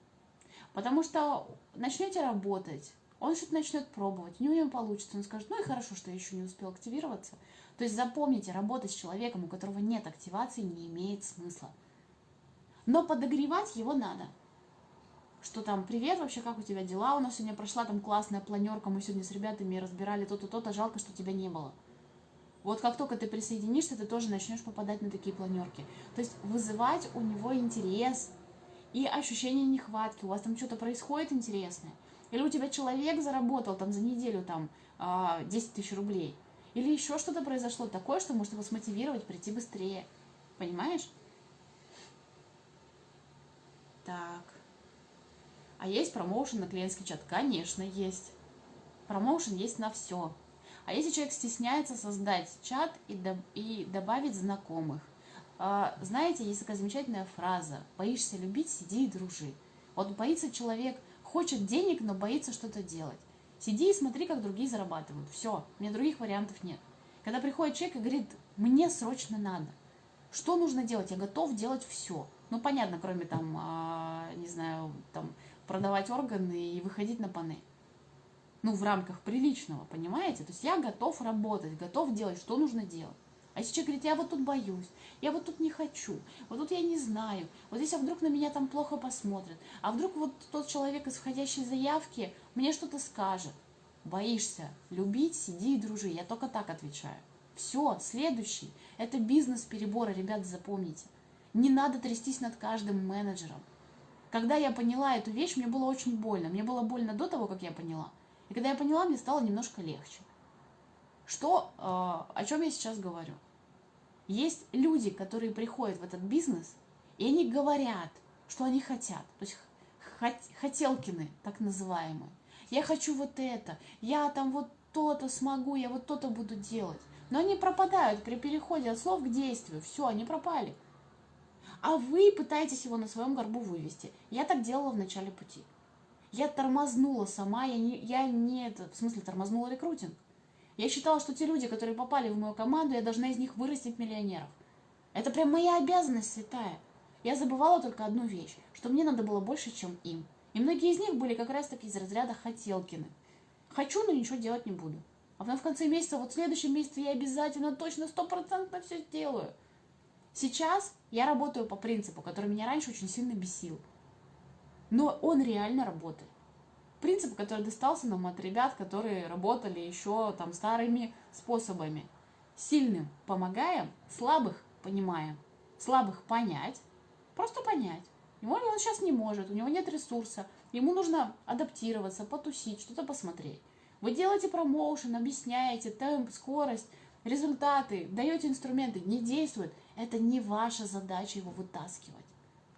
Потому что начнете работать, он что-то начнет пробовать, у него не получится, он скажет, ну и хорошо, что я еще не успел активироваться. То есть запомните, работать с человеком, у которого нет активации, не имеет смысла. Но подогревать его надо. Что там, привет, вообще, как у тебя дела? У нас сегодня прошла там классная планерка, мы сегодня с ребятами разбирали то-то, то-то, жалко, что тебя не было. Вот как только ты присоединишься, ты тоже начнешь попадать на такие планерки. То есть вызывать у него интерес и ощущение нехватки. У вас там что-то происходит интересное. Или у тебя человек заработал там за неделю там 10 а, тысяч рублей. Или еще что-то произошло такое, что может его смотивировать прийти быстрее. Понимаешь? Так. А есть промоушен на клиентский чат? Конечно, есть. Промоушен есть на все. А если человек стесняется создать чат и, до, и добавить знакомых? А, знаете, есть такая замечательная фраза «Боишься любить, сиди и дружи». Вот боится человек – хочет денег, но боится что-то делать. Сиди и смотри, как другие зарабатывают. Все, у меня других вариантов нет. Когда приходит человек и говорит, мне срочно надо. Что нужно делать? Я готов делать все. Ну, понятно, кроме там, а, не знаю, там, продавать органы и выходить на панель. Ну, в рамках приличного, понимаете? То есть я готов работать, готов делать, что нужно делать. А если человек говорит, я вот тут боюсь, я вот тут не хочу, вот тут я не знаю, вот здесь а вдруг на меня там плохо посмотрят, а вдруг вот тот человек из входящей заявки мне что-то скажет. Боишься любить, сиди и дружи. Я только так отвечаю. Все, следующий. Это бизнес перебора, ребят, запомните. Не надо трястись над каждым менеджером. Когда я поняла эту вещь, мне было очень больно. Мне было больно до того, как я поняла. И когда я поняла, мне стало немножко легче. Что, э, о чем я сейчас говорю? Есть люди, которые приходят в этот бизнес, и они говорят, что они хотят. То есть хотелкины, так называемые. Я хочу вот это, я там вот то-то смогу, я вот то-то буду делать. Но они пропадают при переходе от слов к действию. Все, они пропали. А вы пытаетесь его на своем горбу вывести. Я так делала в начале пути. Я тормознула сама, я не, я не это, в смысле тормознула рекрутинг. Я считала, что те люди, которые попали в мою команду, я должна из них вырастить миллионеров. Это прям моя обязанность святая. Я забывала только одну вещь, что мне надо было больше, чем им. И многие из них были как раз таки из разряда хотелкины. Хочу, но ничего делать не буду. А потом в конце месяца, вот в следующем месяце я обязательно точно стопроцентно все сделаю. Сейчас я работаю по принципу, который меня раньше очень сильно бесил. Но он реально работает принцип, который достался нам от ребят, которые работали еще там старыми способами. Сильным помогаем, слабых понимаем. Слабых понять, просто понять. Его он сейчас не может, у него нет ресурса, ему нужно адаптироваться, потусить, что-то посмотреть. Вы делаете промоушен, объясняете темп, скорость, результаты, даете инструменты, не действует. Это не ваша задача его вытаскивать.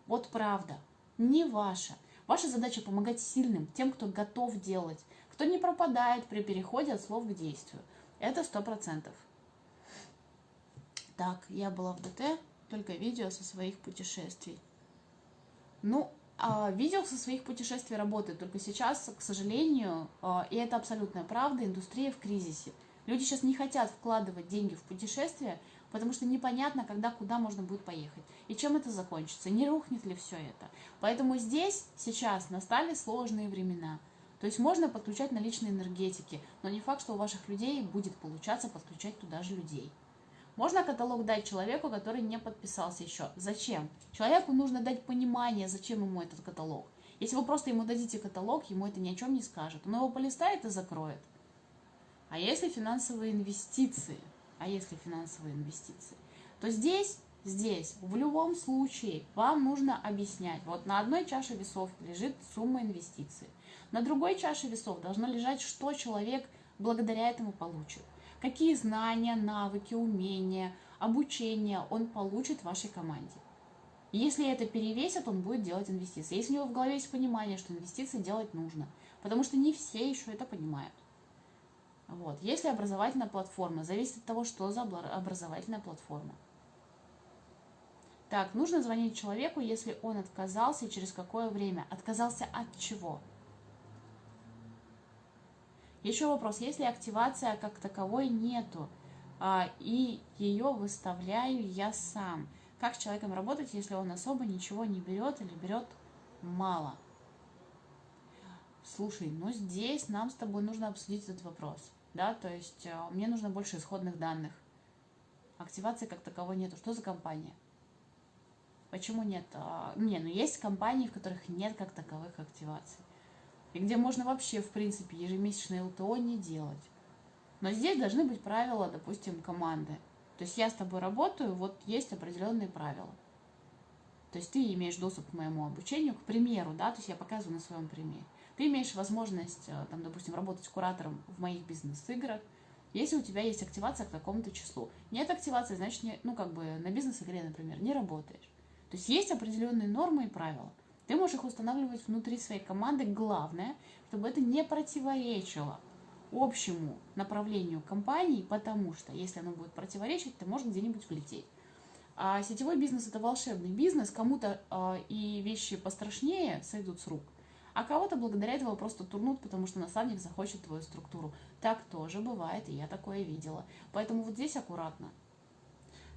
Вот правда, не ваша. Ваша задача помогать сильным, тем, кто готов делать, кто не пропадает при переходе от слов к действию. Это сто процентов. Так, я была в ДТ, только видео со своих путешествий. Ну, а видео со своих путешествий работает, только сейчас, к сожалению, а, и это абсолютная правда, индустрия в кризисе. Люди сейчас не хотят вкладывать деньги в путешествия, потому что непонятно, когда, куда можно будет поехать. И чем это закончится, не рухнет ли все это. Поэтому здесь, сейчас настали сложные времена. То есть можно подключать наличные энергетики, но не факт, что у ваших людей будет получаться подключать туда же людей. Можно каталог дать человеку, который не подписался еще. Зачем? Человеку нужно дать понимание, зачем ему этот каталог. Если вы просто ему дадите каталог, ему это ни о чем не скажет. Он его полистает и закроет. А если финансовые инвестиции – а если финансовые инвестиции, то здесь, здесь в любом случае вам нужно объяснять. Вот на одной чаше весов лежит сумма инвестиций. На другой чаше весов должно лежать, что человек благодаря этому получит. Какие знания, навыки, умения, обучение он получит в вашей команде. Если это перевесит, он будет делать инвестиции. Если у него в голове есть понимание, что инвестиции делать нужно, потому что не все еще это понимают. Вот. Если образовательная платформа, зависит от того, что за образовательная платформа. Так, нужно звонить человеку, если он отказался и через какое время. Отказался от чего? Еще вопрос, если активация как таковой нету, а, и ее выставляю я сам, как с человеком работать, если он особо ничего не берет или берет мало? Слушай, ну здесь нам с тобой нужно обсудить этот вопрос, да, то есть а, мне нужно больше исходных данных. Активации как таковой нету. Что за компания? Почему нет? А, не, ну есть компании, в которых нет как таковых активаций. И где можно вообще, в принципе, ежемесячное ЛТО не делать. Но здесь должны быть правила, допустим, команды. То есть я с тобой работаю, вот есть определенные правила. То есть ты имеешь доступ к моему обучению, к примеру, да, то есть я показываю на своем примере. Ты имеешь возможность, э, там, допустим, работать куратором в моих бизнес-играх, если у тебя есть активация к такому-то числу. Нет активации, значит, не, ну, как бы на бизнес-игре, например, не работаешь. То есть есть определенные нормы и правила. Ты можешь их устанавливать внутри своей команды. Главное, чтобы это не противоречило общему направлению компании, потому что если оно будет противоречить, ты можешь где-нибудь влететь. А сетевой бизнес это волшебный бизнес, кому-то э, и вещи пострашнее сойдут с рук, а кого-то благодаря этому просто турнут, потому что наставник захочет твою структуру. Так тоже бывает, и я такое видела. Поэтому вот здесь аккуратно.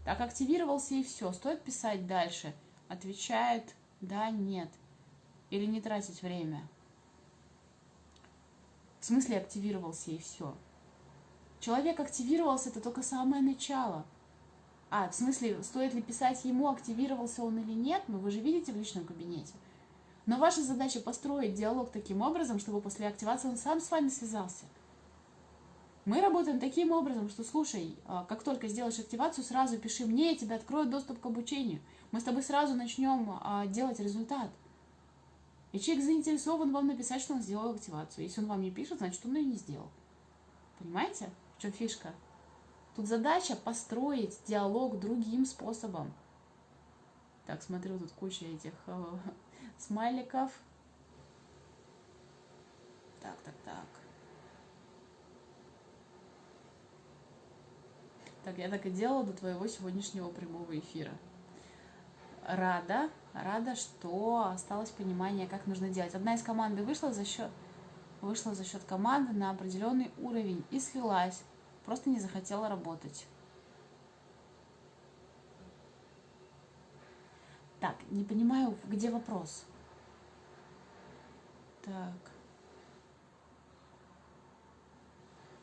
Так, активировался и все. Стоит писать дальше – отвечает «да», «нет» или не тратить время. В смысле активировался и все. Человек активировался, это только самое начало. А, в смысле, стоит ли писать ему, активировался он или нет, ну вы же видите в личном кабинете. Но ваша задача построить диалог таким образом, чтобы после активации он сам с вами связался. Мы работаем таким образом, что, слушай, а, как только сделаешь активацию, сразу пиши мне, я тебе открою доступ к обучению. Мы с тобой сразу начнем а, делать результат. И человек заинтересован вам написать, что он сделал активацию. Если он вам не пишет, значит, он ее не сделал. Понимаете, в чем фишка? Тут задача построить диалог другим способом. Так, смотрю, тут куча этих э, смайликов. Так, так, так. Так, я так и делала до твоего сегодняшнего прямого эфира. Рада, рада, что осталось понимание, как нужно делать. Одна из команды вышла за счет, вышла за счет команды на определенный уровень и слилась, просто не захотела работать. Так, не понимаю, где вопрос. Так.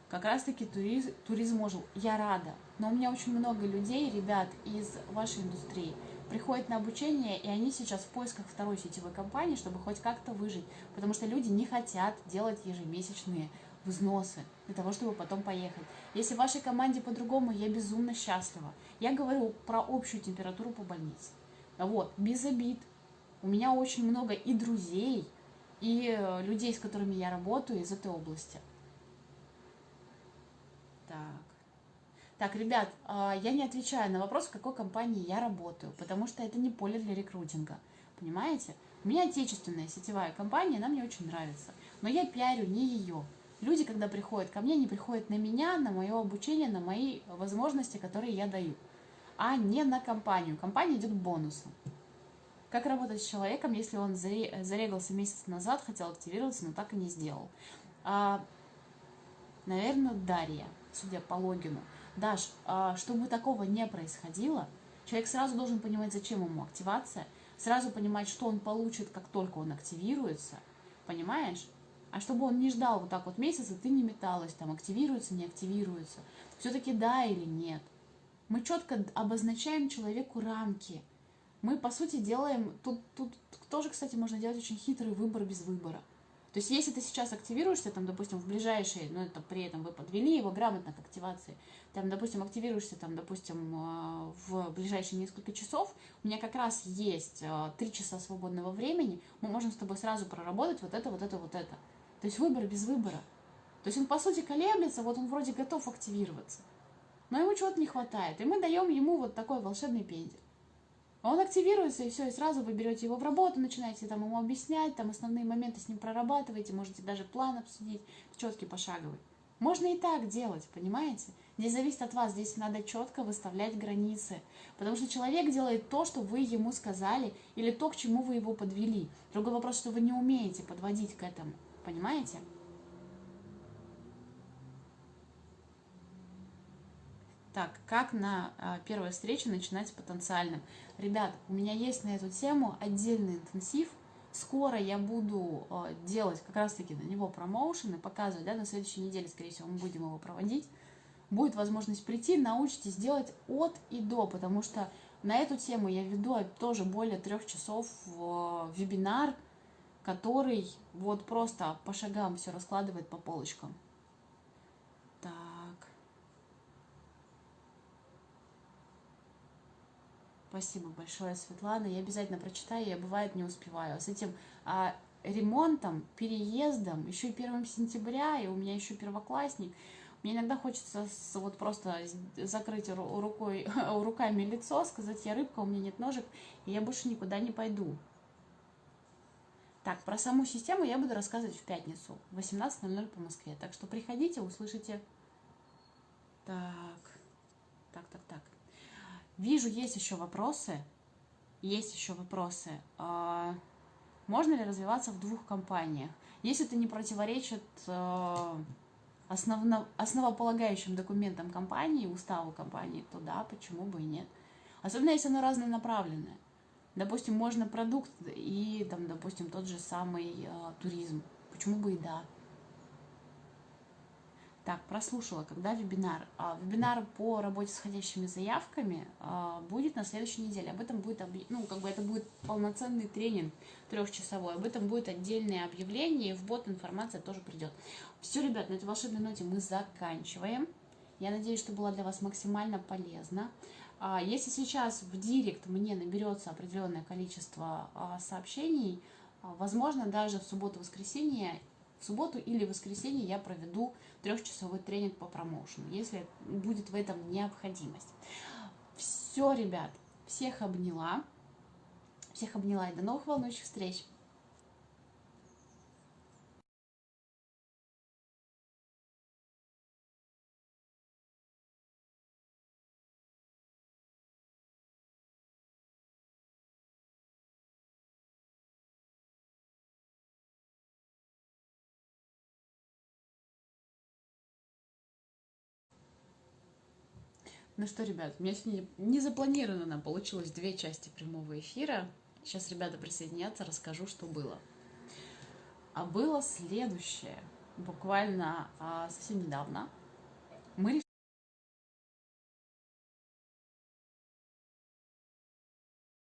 Как раз таки туризм, туризм ожил. Я рада. Но у меня очень много людей, ребят из вашей индустрии, приходят на обучение, и они сейчас в поисках второй сетевой компании, чтобы хоть как-то выжить. Потому что люди не хотят делать ежемесячные взносы для того, чтобы потом поехать. Если в вашей команде по-другому, я безумно счастлива. Я говорю про общую температуру по больнице. Вот, без обид. У меня очень много и друзей, и э, людей, с которыми я работаю из этой области. Так. Так, ребят, а, я не отвечаю на вопрос, в какой компании я работаю, потому что это не поле для рекрутинга. Понимаете? У меня отечественная сетевая компания, она мне очень нравится. Но я пиарю не ее. Люди, когда приходят ко мне, они приходят на меня, на мое обучение, на мои возможности, которые я даю, а не на компанию. Компания идет бонусом. Как работать с человеком, если он зарегался месяц назад, хотел активироваться, но так и не сделал? А, наверное, Дарья судя по логину. Даш, а, чтобы такого не происходило, человек сразу должен понимать, зачем ему активация, сразу понимать, что он получит, как только он активируется, понимаешь? А чтобы он не ждал вот так вот месяца, ты не металась, там активируется, не активируется. Все-таки да или нет. Мы четко обозначаем человеку рамки. Мы, по сути, делаем... Тут, тут тоже, кстати, можно делать очень хитрый выбор без выбора. То есть, если ты сейчас активируешься, там, допустим, в ближайшие, ну, это при этом вы подвели его грамотно к активации, там, допустим, активируешься, там, допустим, э, в ближайшие несколько часов, у меня как раз есть э, три часа свободного времени, мы можем с тобой сразу проработать вот это, вот это, вот это. То есть выбор без выбора. То есть он, по сути, колеблется, вот он вроде готов активироваться. Но ему чего-то не хватает. И мы даем ему вот такой волшебный пендель. Он активируется, и все, и сразу вы берете его в работу, начинаете там ему объяснять, там основные моменты с ним прорабатываете, можете даже план обсудить, четкий, пошаговый. Можно и так делать, понимаете? Здесь зависит от вас, здесь надо четко выставлять границы. Потому что человек делает то, что вы ему сказали, или то, к чему вы его подвели. Другой вопрос, что вы не умеете подводить к этому, понимаете? Так, как на а, первой встрече начинать с потенциальным? Ребят, у меня есть на эту тему отдельный интенсив. Скоро я буду а, делать как раз-таки на него промоушен и показывать, да, на следующей неделе, скорее всего, мы будем его проводить. Будет возможность прийти, научитесь делать от и до, потому что на эту тему я веду тоже более трех часов в вебинар, который вот просто по шагам все раскладывает по полочкам. Так. Спасибо большое, Светлана. Я обязательно прочитаю, я бывает не успеваю. С этим а, ремонтом, переездом, еще и 1 сентября, и у меня еще первоклассник. Мне иногда хочется с, вот просто закрыть рукой, руками лицо, сказать, я рыбка, у меня нет ножек, и я больше никуда не пойду. Так, про саму систему я буду рассказывать в пятницу, 18.00 по Москве. Так что приходите, услышите. Так, так, так, так. Вижу, есть еще вопросы. Есть еще вопросы. А, можно ли развиваться в двух компаниях? Если это не противоречит а, основополагающим документам компании, уставу компании, то да, почему бы и нет. Особенно если оно разнонаправленное. Допустим, можно продукт и, там, допустим, тот же самый э, туризм. Почему бы и да. Так, прослушала, когда вебинар? А, вебинар по работе с входящими заявками а, будет на следующей неделе. Об этом будет, ну, как бы это будет полноценный тренинг трехчасовой. Об этом будет отдельное объявление, в бот информация тоже придет. Все, ребят, на этой волшебной ноте мы заканчиваем. Я надеюсь, что было для вас максимально полезно. А, если сейчас в директ мне наберется определенное количество а, сообщений, возможно, даже в субботу-воскресенье в субботу или воскресенье я проведу трехчасовой тренинг по промоушену, если будет в этом необходимость. Все, ребят, всех обняла. Всех обняла и до новых волнующих встреч. Ну что, ребят, у меня сегодня не запланировано получилось две части прямого эфира. Сейчас ребята присоединятся, расскажу, что было. А было следующее. Буквально а, совсем недавно мы